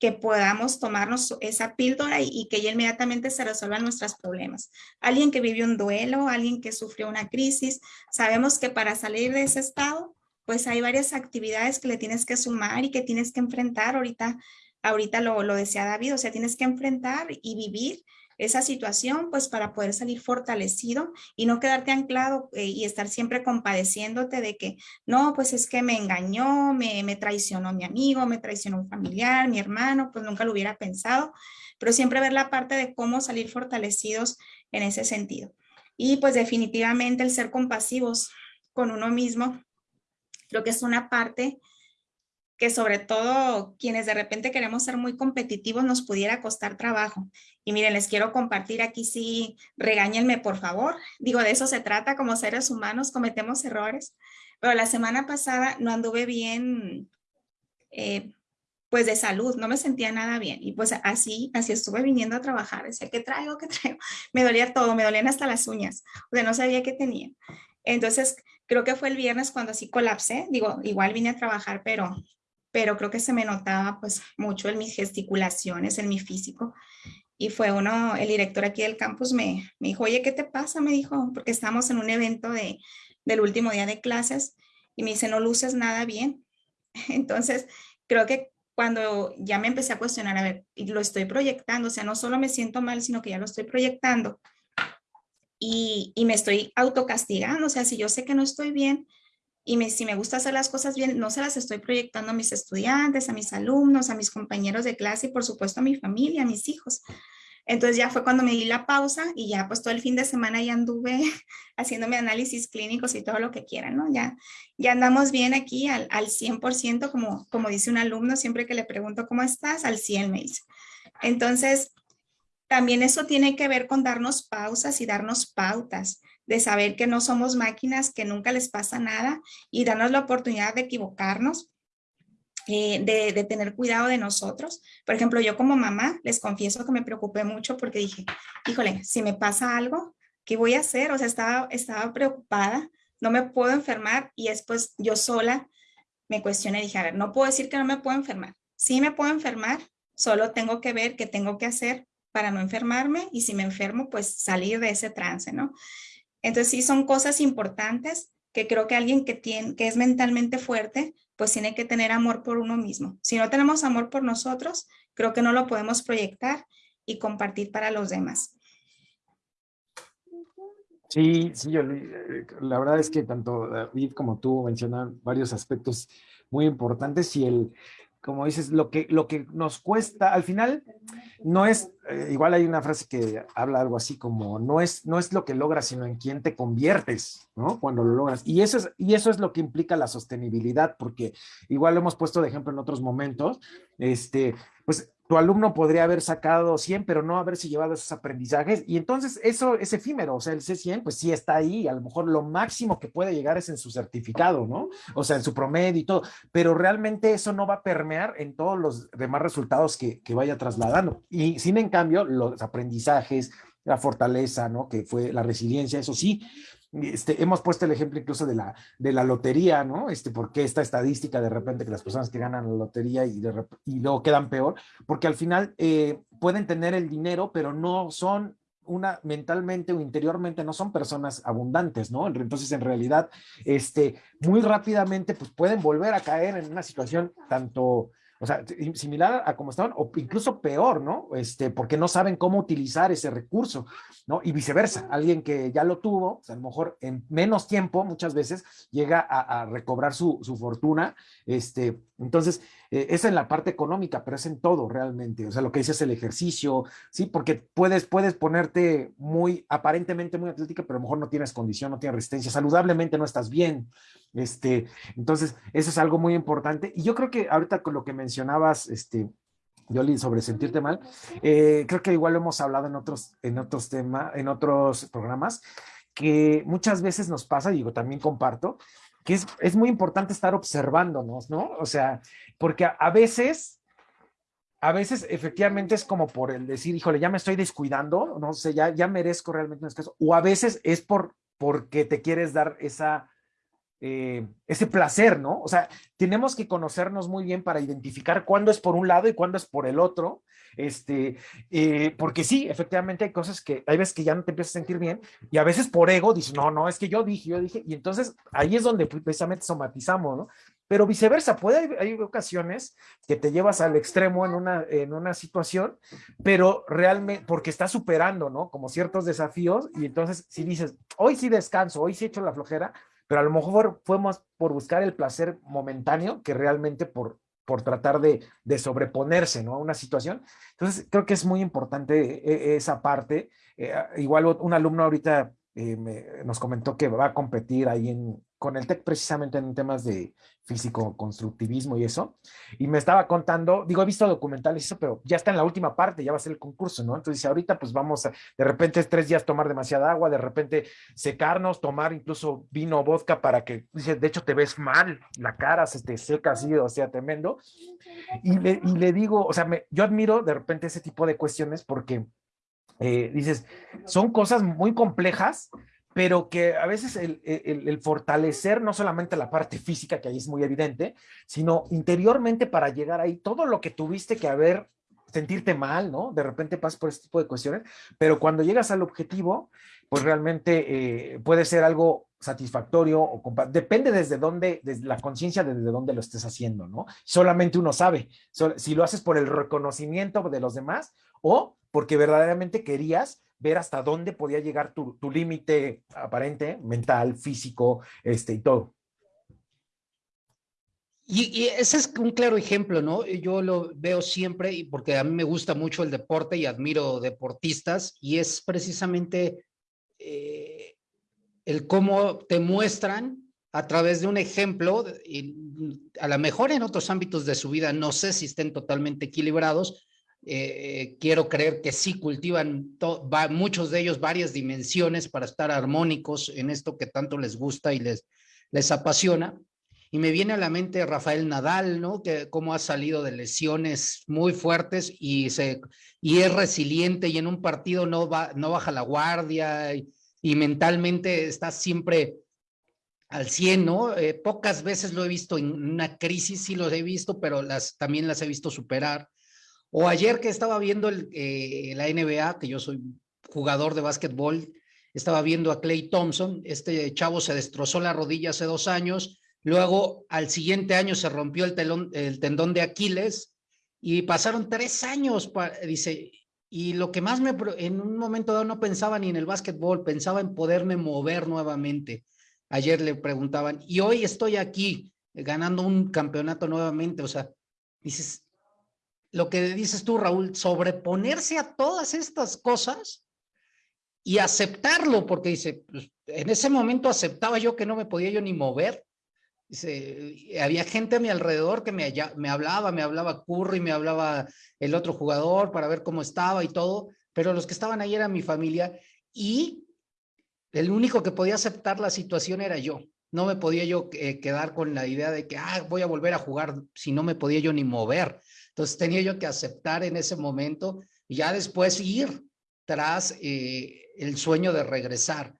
que podamos tomarnos esa píldora y, que ya inmediatamente se resuelvan nuestros problemas. Alguien que vivió un duelo, alguien que sufrió una crisis, sabemos que para salir de ese estado, pues hay varias actividades que le tienes que sumar y que tienes que enfrentar. Ahorita, ahorita lo, lo decía David, o sea, tienes que enfrentar y vivir esa situación, pues para poder salir fortalecido y no quedarte anclado eh, y estar siempre compadeciéndote de que, no, pues es que me engañó, me, me traicionó mi amigo, me traicionó un familiar, mi hermano, pues nunca lo hubiera pensado, pero siempre ver la parte de cómo salir fortalecidos en ese sentido. Y pues definitivamente el ser compasivos con uno mismo, creo que es una parte que sobre todo quienes de repente queremos ser muy competitivos nos pudiera costar trabajo. Y miren, les quiero compartir aquí sí, regáñenme por favor. Digo, de eso se trata, como seres humanos cometemos errores. Pero la semana pasada no anduve bien, eh, pues de salud, no me sentía nada bien. Y pues así, así estuve viniendo a trabajar. Decía, ¿qué traigo? ¿Qué traigo? Me dolía todo, me dolían hasta las uñas. O sea, no sabía qué tenía. Entonces, creo que fue el viernes cuando así colapsé. Digo, igual vine a trabajar, pero pero creo que se me notaba pues mucho en mis gesticulaciones, en mi físico. Y fue uno, el director aquí del campus me, me dijo, oye, ¿qué te pasa? Me dijo, porque estamos en un evento de, del último día de clases y me dice, no luces nada bien. Entonces, creo que cuando ya me empecé a cuestionar, a ver, lo estoy proyectando, o sea, no solo me siento mal, sino que ya lo estoy proyectando y, y me estoy autocastigando, o sea, si yo sé que no estoy bien, y si me gusta hacer las cosas bien, no se las estoy proyectando a mis estudiantes, a mis alumnos, a mis compañeros de clase y por supuesto a mi familia, a mis hijos. Entonces ya fue cuando me di la pausa y ya pues todo el fin de semana ya anduve haciéndome análisis clínicos y todo lo que quieran, ¿no? Ya, ya andamos bien aquí al, al 100%, como, como dice un alumno, siempre que le pregunto cómo estás, al 100 me dice. Entonces, también eso tiene que ver con darnos pausas y darnos pautas de saber que no somos máquinas, que nunca les pasa nada y darnos la oportunidad de equivocarnos, eh, de, tener cuidado de nosotros. Por ejemplo, yo como mamá les confieso que me preocupé mucho porque dije, híjole, si me pasa algo, ¿qué voy a hacer? O sea, estaba, estaba preocupada, no me puedo enfermar y después yo sola me cuestioné y dije, a ver, no puedo decir que no me puedo enfermar. Sí me puedo enfermar, solo tengo que ver qué tengo que hacer para no enfermarme y si me enfermo, pues salir de ese trance, ¿no? Entonces sí son cosas importantes que creo que alguien que, tiene, que es mentalmente fuerte, pues tiene que tener amor por uno mismo. Si no tenemos amor por nosotros, creo que no lo podemos proyectar y compartir para los demás. Sí, sí, yo, eh, la verdad es que tanto David como tú mencionan varios aspectos muy importantes y el, como dices, lo que, lo que nos cuesta, al final, no es, eh, igual hay una frase que habla algo así como, no es, no es lo que logras, sino en quién te conviertes, ¿no? Cuando lo logras. Y eso, es, y eso es lo que implica la sostenibilidad, porque igual lo hemos puesto de ejemplo en otros momentos, este, pues tu alumno podría haber sacado 100, pero no haberse llevado esos aprendizajes. Y entonces eso es efímero, o sea, el C100, pues sí está ahí, a lo mejor lo máximo que puede llegar es en su certificado, ¿no? O sea, en su promedio y todo, pero realmente eso no va a permear en todos los demás resultados que, que vaya trasladando. Y sin en cambio, los aprendizajes, la fortaleza, ¿no? Que fue la resiliencia, eso sí, este, hemos puesto el ejemplo incluso de la, de la lotería, ¿no? Este, porque esta estadística de repente que las personas que ganan la lotería y, luego quedan peor, porque al final eh, pueden tener el dinero, pero no son una mentalmente o interiormente no son personas abundantes, ¿no? Entonces, en realidad, este, muy rápidamente, pues pueden volver a caer en una situación tanto o sea, similar a como estaban, o incluso peor, ¿no? Este, porque no saben cómo utilizar ese recurso, ¿no? Y viceversa, alguien que ya lo tuvo, sea, a lo mejor en menos tiempo, muchas veces, llega a, recobrar su, fortuna, este, entonces, eh, es en la parte económica, pero es en todo realmente, o sea, lo que dices el ejercicio, ¿sí? Porque puedes, puedes ponerte muy, aparentemente muy atlética, pero a lo mejor no tienes condición, no tienes resistencia, saludablemente no estás bien, este, entonces, eso es algo muy importante, y yo creo que ahorita con lo que mencionabas, este, Yoli, sobre sentirte mal, eh, creo que igual lo hemos hablado en otros, en otros temas, en otros programas, que muchas veces nos pasa, digo, también comparto, que es, es muy importante estar observándonos, ¿no? O sea, porque a, veces, a veces efectivamente es como por el decir, híjole, ya me estoy descuidando, no sé, ya, ya merezco realmente un descanso, o a veces es por, porque te quieres dar esa eh, ese placer, ¿no? O sea, tenemos que conocernos muy bien para identificar cuándo es por un lado y cuándo es por el otro, este, eh, porque sí, efectivamente hay cosas que hay veces que ya no te empiezas a sentir bien y a veces por ego dices, no, no, es que yo dije, yo dije, y entonces ahí es donde precisamente somatizamos, ¿no? Pero viceversa, puede hay ocasiones que te llevas al extremo en una, en una situación, pero realmente, porque estás superando, ¿no? Como ciertos desafíos y entonces si dices, hoy sí descanso, hoy sí echo la flojera, pero a lo mejor fue más por buscar el placer momentáneo que realmente por, por tratar de, de sobreponerse ¿no? a una situación. Entonces, creo que es muy importante eh, esa parte. Eh, igual un alumno ahorita eh, nos comentó que va a competir ahí en, con el TEC precisamente en temas de físico, constructivismo y eso, y me estaba contando, digo, he visto documentales eso, pero ya está en la última parte, ya va a ser el concurso, ¿no? Entonces, ahorita pues vamos a, de repente tres días tomar demasiada agua, de repente secarnos, tomar incluso vino o vodka para que, dice, de hecho te ves mal, la cara se te seca así, o sea, tremendo, y le, y le digo, o sea, me, yo admiro de repente ese tipo de cuestiones porque eh, dices, son cosas muy complejas, pero que a veces el, fortalecer no solamente la parte física, que ahí es muy evidente, sino interiormente para llegar ahí, todo lo que tuviste que haber, sentirte mal, ¿no? De repente pasas por este tipo de cuestiones, pero cuando llegas al objetivo, pues realmente eh, puede ser algo satisfactorio o depende desde dónde, desde la conciencia desde dónde lo estés haciendo, ¿no? Solamente uno sabe, si lo haces por el reconocimiento de los demás o porque verdaderamente querías ver hasta dónde podía llegar tu, límite aparente, mental, físico, este, y todo. Y, ese es un claro ejemplo, ¿no? Yo lo veo siempre porque a mí me gusta mucho el deporte y admiro deportistas y es precisamente eh, el cómo te muestran a través de un ejemplo, y a lo mejor en otros ámbitos de su vida no sé si estén totalmente equilibrados, eh, quiero creer que sí cultivan muchos de ellos varias dimensiones para estar armónicos en esto que tanto les gusta y les, les apasiona. Y me viene a la mente Rafael Nadal, ¿no? Que cómo ha salido de lesiones muy fuertes y, se, y es resiliente y en un partido no, va, no baja la guardia y, mentalmente está siempre al 100, ¿no? Eh, pocas veces lo he visto en una crisis, sí los he visto, pero las, también las he visto superar. O ayer que estaba viendo eh, la NBA, que yo soy jugador de básquetbol, estaba viendo a Clay Thompson, este chavo se destrozó la rodilla hace dos años, luego al siguiente año se rompió el, telón, el tendón de Aquiles y pasaron tres años, dice, y lo que más me, en un momento dado no pensaba ni en el básquetbol, pensaba en poderme mover nuevamente. Ayer le preguntaban, y hoy estoy aquí ganando un campeonato nuevamente, o sea, dices, lo que dices tú, Raúl, sobreponerse a todas estas cosas y aceptarlo, porque dice, pues, en ese momento aceptaba yo que no me podía yo ni mover. Había gente a mi alrededor que me, hablaba, me hablaba Curry, me hablaba el otro jugador para ver cómo estaba y todo, pero los que estaban ahí eran mi familia y el único que podía aceptar la situación era yo. No me podía yo eh, quedar con la idea de que ah, voy a volver a jugar si no me podía yo ni mover. Entonces tenía yo que aceptar en ese momento y ya después ir tras eh, el sueño de regresar.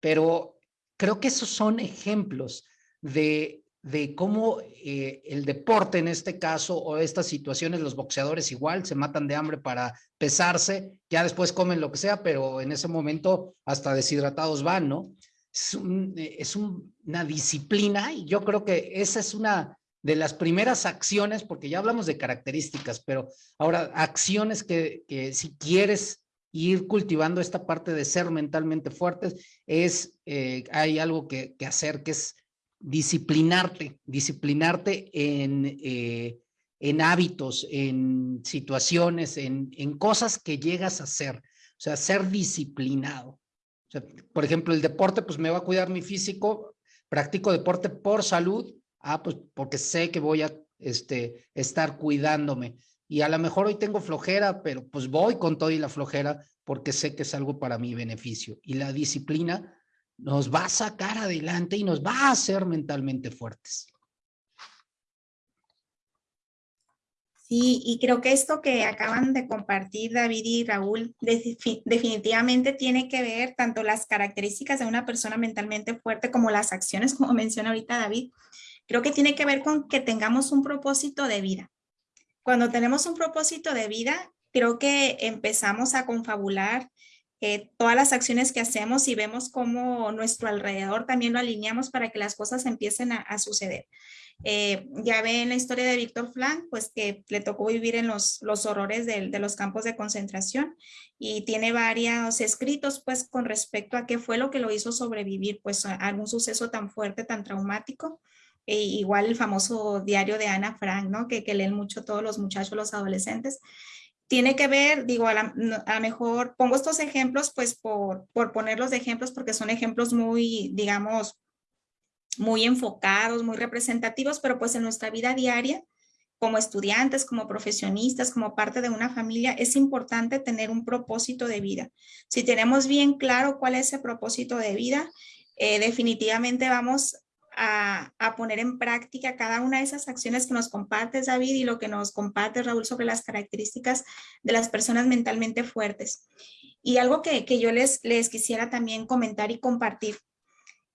Pero creo que esos son ejemplos de, de cómo eh, el deporte en este caso o estas situaciones, los boxeadores igual se matan de hambre para pesarse, ya después comen lo que sea, pero en ese momento hasta deshidratados van, ¿no? Es, es una disciplina y yo creo que esa es una de las primeras acciones, porque ya hablamos de características, pero ahora acciones que, que si quieres ir cultivando esta parte de ser mentalmente fuertes, es, eh, hay algo que, que, hacer, que es disciplinarte, disciplinarte en, eh, en hábitos, en situaciones, en, en cosas que llegas a hacer, o sea, ser disciplinado. Por ejemplo, el deporte, pues me va a cuidar mi físico, practico deporte por salud, Ah, pues porque sé que voy a este, estar cuidándome. Y a lo mejor hoy tengo flojera, pero pues voy con todo y la flojera porque sé que es algo para mi beneficio. Y la disciplina nos va a sacar adelante y nos va a hacer mentalmente fuertes. Sí, y creo que esto que acaban de compartir David y Raúl definitivamente tiene que ver tanto las características de una persona mentalmente fuerte como las acciones, como menciona ahorita David, Creo que tiene que ver con que tengamos un propósito de vida. Cuando tenemos un propósito de vida, creo que empezamos a confabular eh, todas las acciones que hacemos y vemos cómo nuestro alrededor también lo alineamos para que las cosas empiecen a, suceder. Eh, ya ven la historia de Víctor Frank, pues que le tocó vivir en los, los horrores de, de, los campos de concentración y tiene varios escritos pues con respecto a qué fue lo que lo hizo sobrevivir pues a algún suceso tan fuerte, tan traumático. E igual el famoso diario de Ana Frank, ¿no? Que, que, leen mucho todos los muchachos, los adolescentes. Tiene que ver, digo, a lo mejor pongo estos ejemplos pues por, por ponerlos de ejemplos porque son ejemplos muy, digamos, muy enfocados, muy representativos, pero pues en nuestra vida diaria, como estudiantes, como profesionistas, como parte de una familia, es importante tener un propósito de vida. Si tenemos bien claro cuál es ese propósito de vida, eh, definitivamente vamos a, poner en práctica cada una de esas acciones que nos compartes, David, y lo que nos comparte Raúl sobre las características de las personas mentalmente fuertes. Y algo que, yo les, les quisiera también comentar y compartir.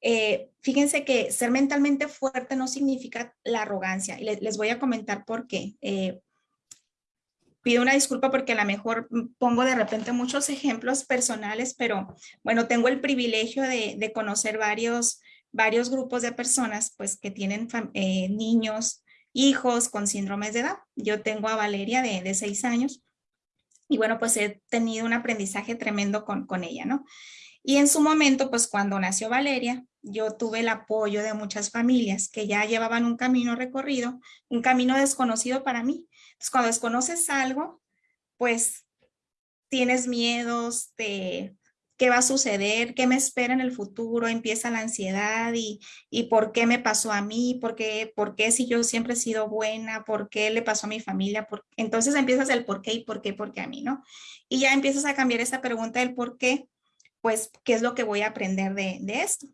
Eh, fíjense que ser mentalmente fuerte no significa la arrogancia. Y les, voy a comentar por qué. Eh, pido una disculpa porque a lo mejor pongo de repente muchos ejemplos personales, pero bueno, tengo el privilegio de, de conocer varios varios grupos de personas pues que tienen eh, niños, hijos con síndromes de edad. Yo tengo a Valeria de, seis años y bueno, pues he tenido un aprendizaje tremendo con, con ella, ¿no? Y en su momento, pues cuando nació Valeria, yo tuve el apoyo de muchas familias que ya llevaban un camino recorrido, un camino desconocido para mí. Entonces, cuando desconoces algo, pues tienes miedos, te, qué va a suceder, qué me espera en el futuro, empieza la ansiedad y, y por qué me pasó a mí, por qué, por qué si yo siempre he sido buena, por qué le pasó a mi familia, por... entonces empiezas el por qué y por qué, por qué a mí, ¿no? Y ya empiezas a cambiar esa pregunta del por qué, pues, ¿qué es lo que voy a aprender de, de esto?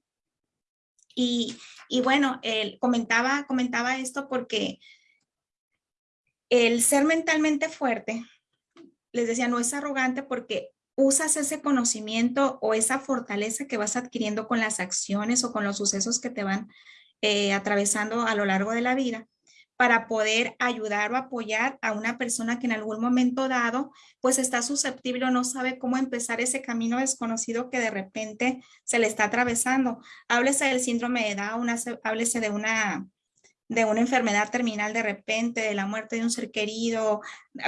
Y, y bueno, él comentaba, comentaba esto porque el ser mentalmente fuerte, les decía, no es arrogante porque usas ese conocimiento o esa fortaleza que vas adquiriendo con las acciones o con los sucesos que te van eh, atravesando a lo largo de la vida para poder ayudar o apoyar a una persona que en algún momento dado pues está susceptible o no sabe cómo empezar ese camino desconocido que de repente se le está atravesando. Háblese del síndrome de Down, háblese de una de una enfermedad terminal de repente, de la muerte de un ser querido,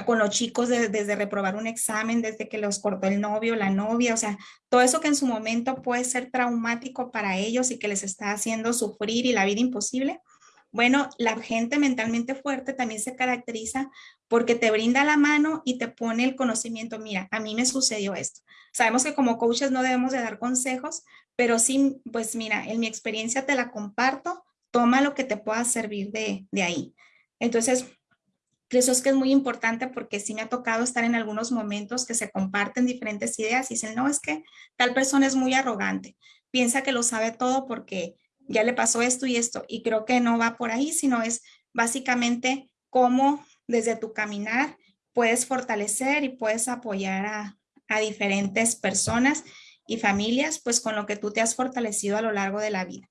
con los chicos desde reprobar un examen, desde que los cortó el novio, la novia, o sea, todo eso que en su momento puede ser traumático para ellos y que les está haciendo sufrir y la vida imposible. Bueno, la gente mentalmente fuerte también se caracteriza porque te brinda la mano y te pone el conocimiento, mira, a mí me sucedió esto. Sabemos que como coaches no debemos de dar consejos, pero sí, pues mira, en mi experiencia te la comparto toma lo que te pueda servir de, de ahí. Entonces, eso es que es muy importante porque sí me ha tocado estar en algunos momentos que se comparten diferentes ideas y dicen, no, es que tal persona es muy arrogante, piensa que lo sabe todo porque ya le pasó esto y esto. Y creo que no va por ahí, sino es básicamente cómo desde tu caminar puedes fortalecer y puedes apoyar a, a diferentes personas y familias, pues con lo que tú te has fortalecido a lo largo de la vida.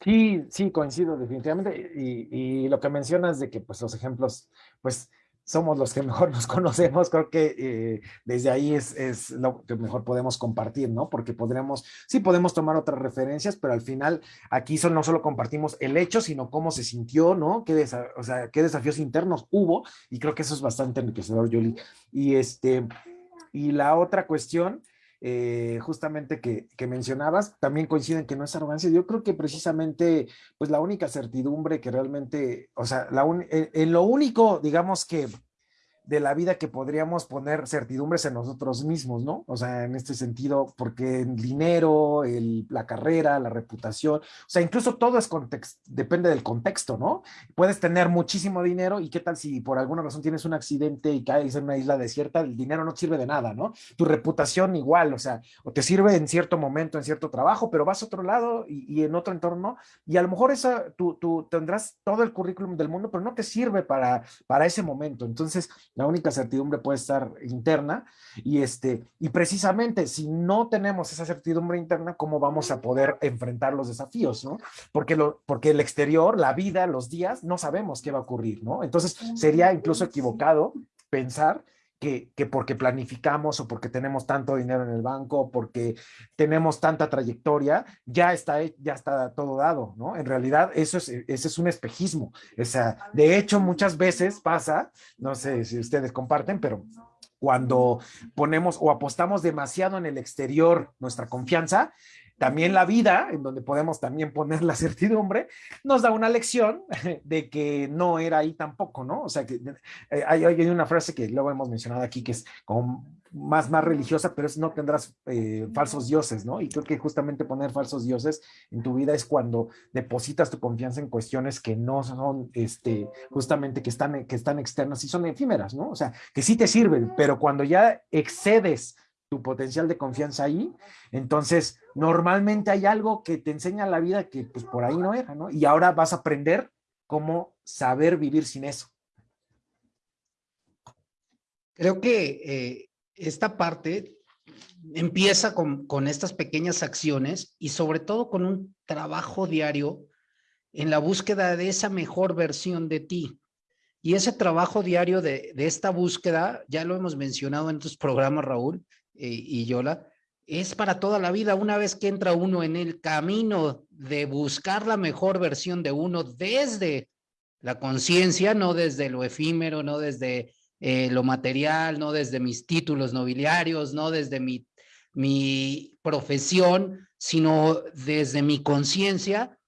Sí, sí, coincido definitivamente. Y, y, lo que mencionas de que pues los ejemplos, pues somos los que mejor nos conocemos, creo que eh, desde ahí es, es, lo que mejor podemos compartir, ¿no? Porque podremos, sí podemos tomar otras referencias, pero al final aquí son, no solo compartimos el hecho, sino cómo se sintió, ¿no? Qué, o sea, qué desafíos internos hubo, y creo que eso es bastante enriquecedor, Julie. Y, este, y la otra cuestión eh, justamente que, mencionabas, también coinciden que no es arrogancia. Yo creo que precisamente, pues la única certidumbre que realmente, o sea, la en, en, lo único, digamos que de la vida que podríamos poner certidumbres en nosotros mismos, ¿no? O sea, en este sentido, porque el dinero, la carrera, la reputación, o sea, incluso todo es contexto, depende del contexto, ¿no? Puedes tener muchísimo dinero y qué tal si por alguna razón tienes un accidente y caes en una isla desierta, el dinero no sirve de nada, ¿no? Tu reputación igual, o sea, o te sirve en cierto momento, en cierto trabajo, pero vas a otro lado y, y en otro entorno y a lo mejor esa, tú, tú tendrás todo el currículum del mundo, pero no te sirve para, para ese momento. Entonces, la única certidumbre puede estar interna y, este, y precisamente si no tenemos esa certidumbre interna, ¿cómo vamos a poder enfrentar los desafíos? ¿no? Porque, lo, porque el exterior, la vida, los días, no sabemos qué va a ocurrir. ¿no? Entonces sería incluso equivocado pensar que, que, porque planificamos o porque tenemos tanto dinero en el banco, porque tenemos tanta trayectoria, ya está, ya está todo dado, ¿no? En realidad eso es, ese es un espejismo. O sea, de hecho, muchas veces pasa, no sé si ustedes comparten, pero cuando ponemos o apostamos demasiado en el exterior nuestra confianza, también la vida, en donde podemos también poner la certidumbre, nos da una lección de que no era ahí tampoco, ¿no? O sea, que eh, hay, hay, una frase que luego hemos mencionado aquí que es como más, más religiosa, pero es no tendrás eh, falsos dioses, ¿no? Y creo que justamente poner falsos dioses en tu vida es cuando depositas tu confianza en cuestiones que no son, este, justamente que están, que están externas y son efímeras, ¿no? O sea, que sí te sirven, pero cuando ya excedes tu potencial de confianza ahí, entonces normalmente hay algo que te enseña la vida que pues por ahí no era, ¿no? Y ahora vas a aprender cómo saber vivir sin eso. Creo que eh, esta parte empieza con, con estas pequeñas acciones y sobre todo con un trabajo diario en la búsqueda de esa mejor versión de ti. Y ese trabajo diario de, de esta búsqueda, ya lo hemos mencionado en otros programas, Raúl, y Yola, es para toda la vida. Una vez que entra uno en el camino de buscar la mejor versión de uno desde la conciencia, no desde lo efímero, no desde eh, lo material, no desde mis títulos nobiliarios, no desde mi, mi profesión, sino desde mi conciencia,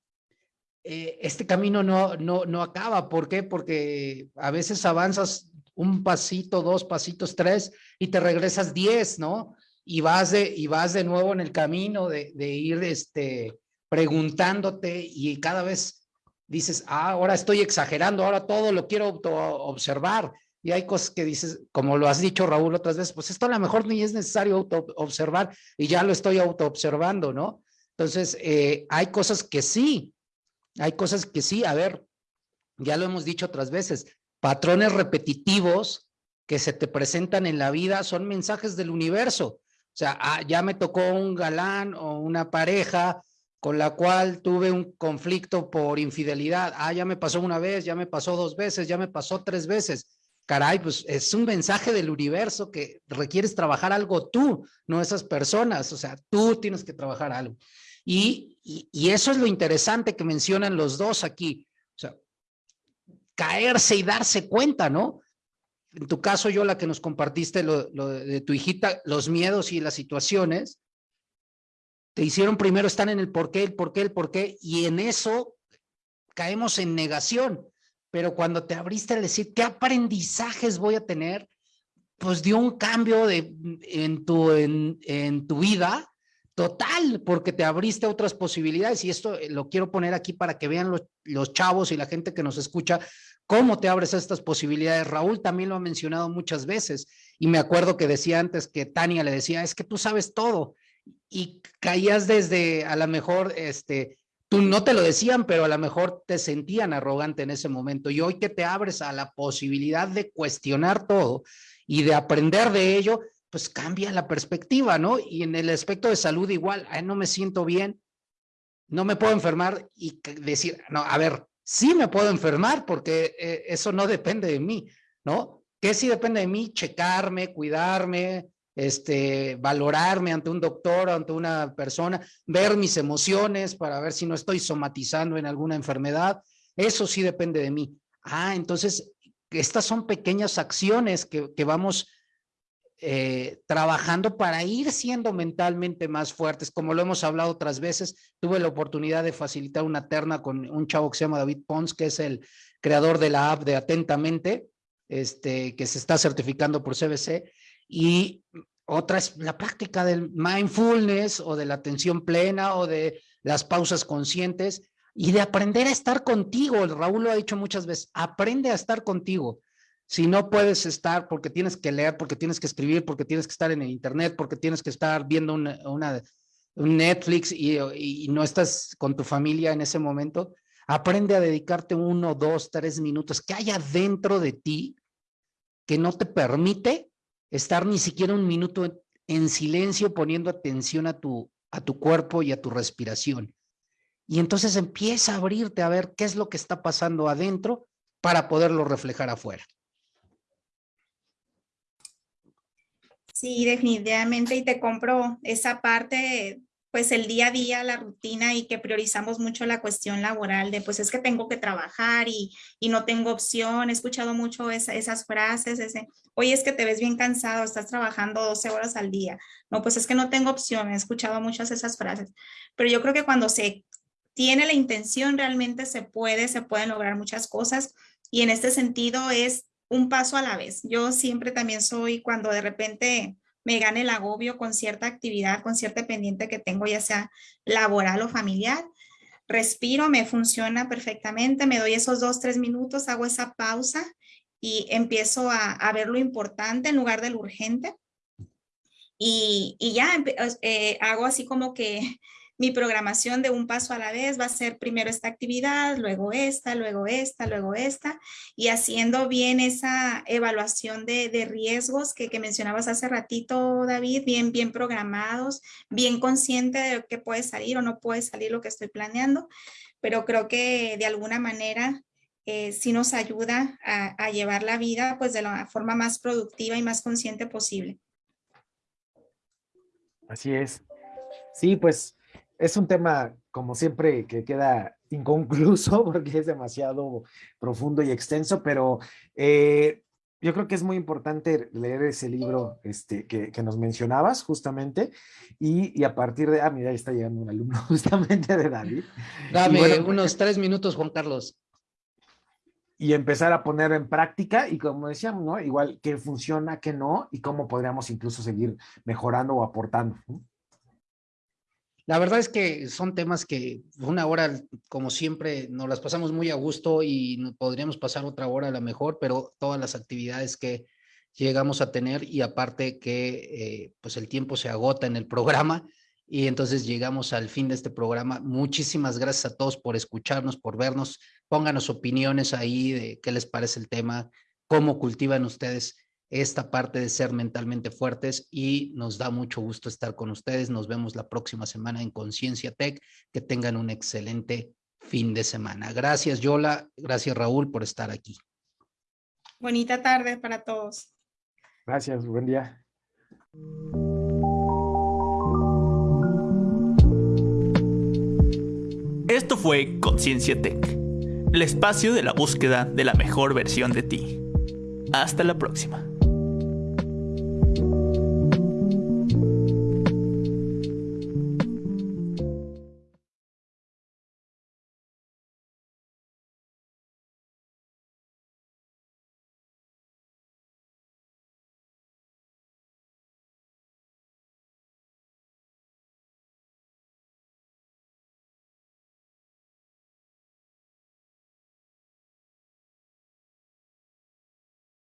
eh, este camino no, no, no acaba. ¿Por qué? Porque a veces avanzas un pasito, dos pasitos, tres, y te regresas diez, ¿no? Y vas de, y vas de nuevo en el camino de, de ir este, preguntándote y cada vez dices, ah, ahora estoy exagerando, ahora todo lo quiero observar. Y hay cosas que dices, como lo has dicho Raúl otras veces, pues esto a lo mejor ni es necesario auto observar y ya lo estoy auto observando, ¿no? Entonces, eh, hay cosas que sí, hay cosas que sí, a ver, ya lo hemos dicho otras veces, patrones repetitivos que se te presentan en la vida son mensajes del universo. O sea, ah, ya me tocó un galán o una pareja con la cual tuve un conflicto por infidelidad. Ah, ya me pasó una vez, ya me pasó dos veces, ya me pasó tres veces. Caray, pues es un mensaje del universo que requieres trabajar algo tú, no esas personas. O sea, tú tienes que trabajar algo. Y, y, y eso es lo interesante que mencionan los dos aquí caerse y darse cuenta, ¿no? En tu caso, yo la que nos compartiste lo, de tu hijita, los miedos y las situaciones, te hicieron primero estar en el por qué, el por qué, el por qué, y en eso caemos en negación. Pero cuando te abriste a decir, ¿qué aprendizajes voy a tener? Pues dio un cambio de, en, tu, en, en tu vida total, porque te abriste a otras posibilidades. Y esto lo quiero poner aquí para que vean los, los chavos y la gente que nos escucha ¿Cómo te abres a estas posibilidades? Raúl también lo ha mencionado muchas veces y me acuerdo que decía antes que Tania le decía, es que tú sabes todo y caías desde a lo mejor, este, tú no te lo decían, pero a lo mejor te sentían arrogante en ese momento y hoy que te abres a la posibilidad de cuestionar todo y de aprender de ello, pues cambia la perspectiva, ¿no? Y en el aspecto de salud igual, no me siento bien, no me puedo enfermar y decir, no, a ver, sí me puedo enfermar porque eh, eso no depende de mí, ¿no? ¿Qué sí depende de mí? Checarme, cuidarme, este, valorarme ante un doctor, ante una persona, ver mis emociones para ver si no estoy somatizando en alguna enfermedad. Eso sí depende de mí. Ah, entonces, estas son pequeñas acciones que, que vamos eh, trabajando para ir siendo mentalmente más fuertes. Como lo hemos hablado otras veces, tuve la oportunidad de facilitar una terna con un chavo que se llama David Pons, que es el creador de la app de Atentamente, este, que se está certificando por CBC. Y otra es la práctica del mindfulness o de la atención plena o de las pausas conscientes y de aprender a estar contigo. Raúl lo ha dicho muchas veces, aprende a estar contigo. Si no puedes estar porque tienes que leer, porque tienes que escribir, porque tienes que estar en el internet, porque tienes que estar viendo una, un Netflix y, no estás con tu familia en ese momento, aprende a dedicarte uno, dos, tres minutos que haya dentro de ti que no te permite estar ni siquiera un minuto en silencio poniendo atención a tu, a tu cuerpo y a tu respiración. Y entonces empieza a abrirte a ver qué es lo que está pasando adentro para poderlo reflejar afuera. Sí, definitivamente, y te compro esa parte, pues el día a día, la rutina y que priorizamos mucho la cuestión laboral de pues es que tengo que trabajar y, y no tengo opción. He escuchado mucho esas frases, ese, oye, es que te ves bien cansado, estás trabajando 12 horas al día. No, pues es que no tengo opción, he escuchado muchas esas frases. Pero yo creo que cuando se tiene la intención, realmente se puede, se pueden lograr muchas cosas. Y en este sentido es un paso a la vez. Yo siempre también soy cuando de repente me gane el agobio con cierta actividad, con cierta pendiente que tengo, ya sea laboral o familiar. Respiro, me funciona perfectamente, me doy esos dos, tres minutos, hago esa pausa y empiezo a, ver lo importante en lugar de lo urgente. Y, ya eh, hago así como que mi programación de un paso a la vez va a ser primero esta actividad, luego esta, luego esta, luego esta, y haciendo bien esa evaluación de, riesgos que, mencionabas hace ratito, David, bien, bien programados, bien consciente de qué puede salir o no puede salir lo que estoy planeando, pero creo que de alguna manera eh, sí nos ayuda a, a llevar la vida pues de la forma más productiva y más consciente posible. Así es. Sí, pues es un tema, como siempre, que queda inconcluso porque es demasiado profundo y extenso, pero eh, yo creo que es muy importante leer ese libro este, que, nos mencionabas justamente y, a partir de, ah, mira, ahí está llegando un alumno justamente de David. Dame unos tres minutos, Juan Carlos. Y empezar a poner en práctica y como decíamos, ¿no? Igual qué funciona, qué no y cómo podríamos incluso seguir mejorando o aportando. La verdad es que son temas que una hora, como siempre, nos las pasamos muy a gusto y podríamos pasar otra hora a lo mejor, pero todas las actividades que llegamos a tener y aparte que eh, pues el tiempo se agota en el programa y entonces llegamos al fin de este programa. Muchísimas gracias a todos por escucharnos, por vernos. Pónganos opiniones ahí de qué les parece el tema, cómo cultivan ustedes esta parte de ser mentalmente fuertes y nos da mucho gusto estar con ustedes. Nos vemos la próxima semana en Conciencia Tech. Que tengan un excelente fin de semana. Gracias, Yola. Gracias, Raúl, por estar aquí. Bonita tarde para todos. Gracias, buen día. Esto fue Conciencia Tech, el espacio de la búsqueda de la mejor versión de ti. Hasta la próxima.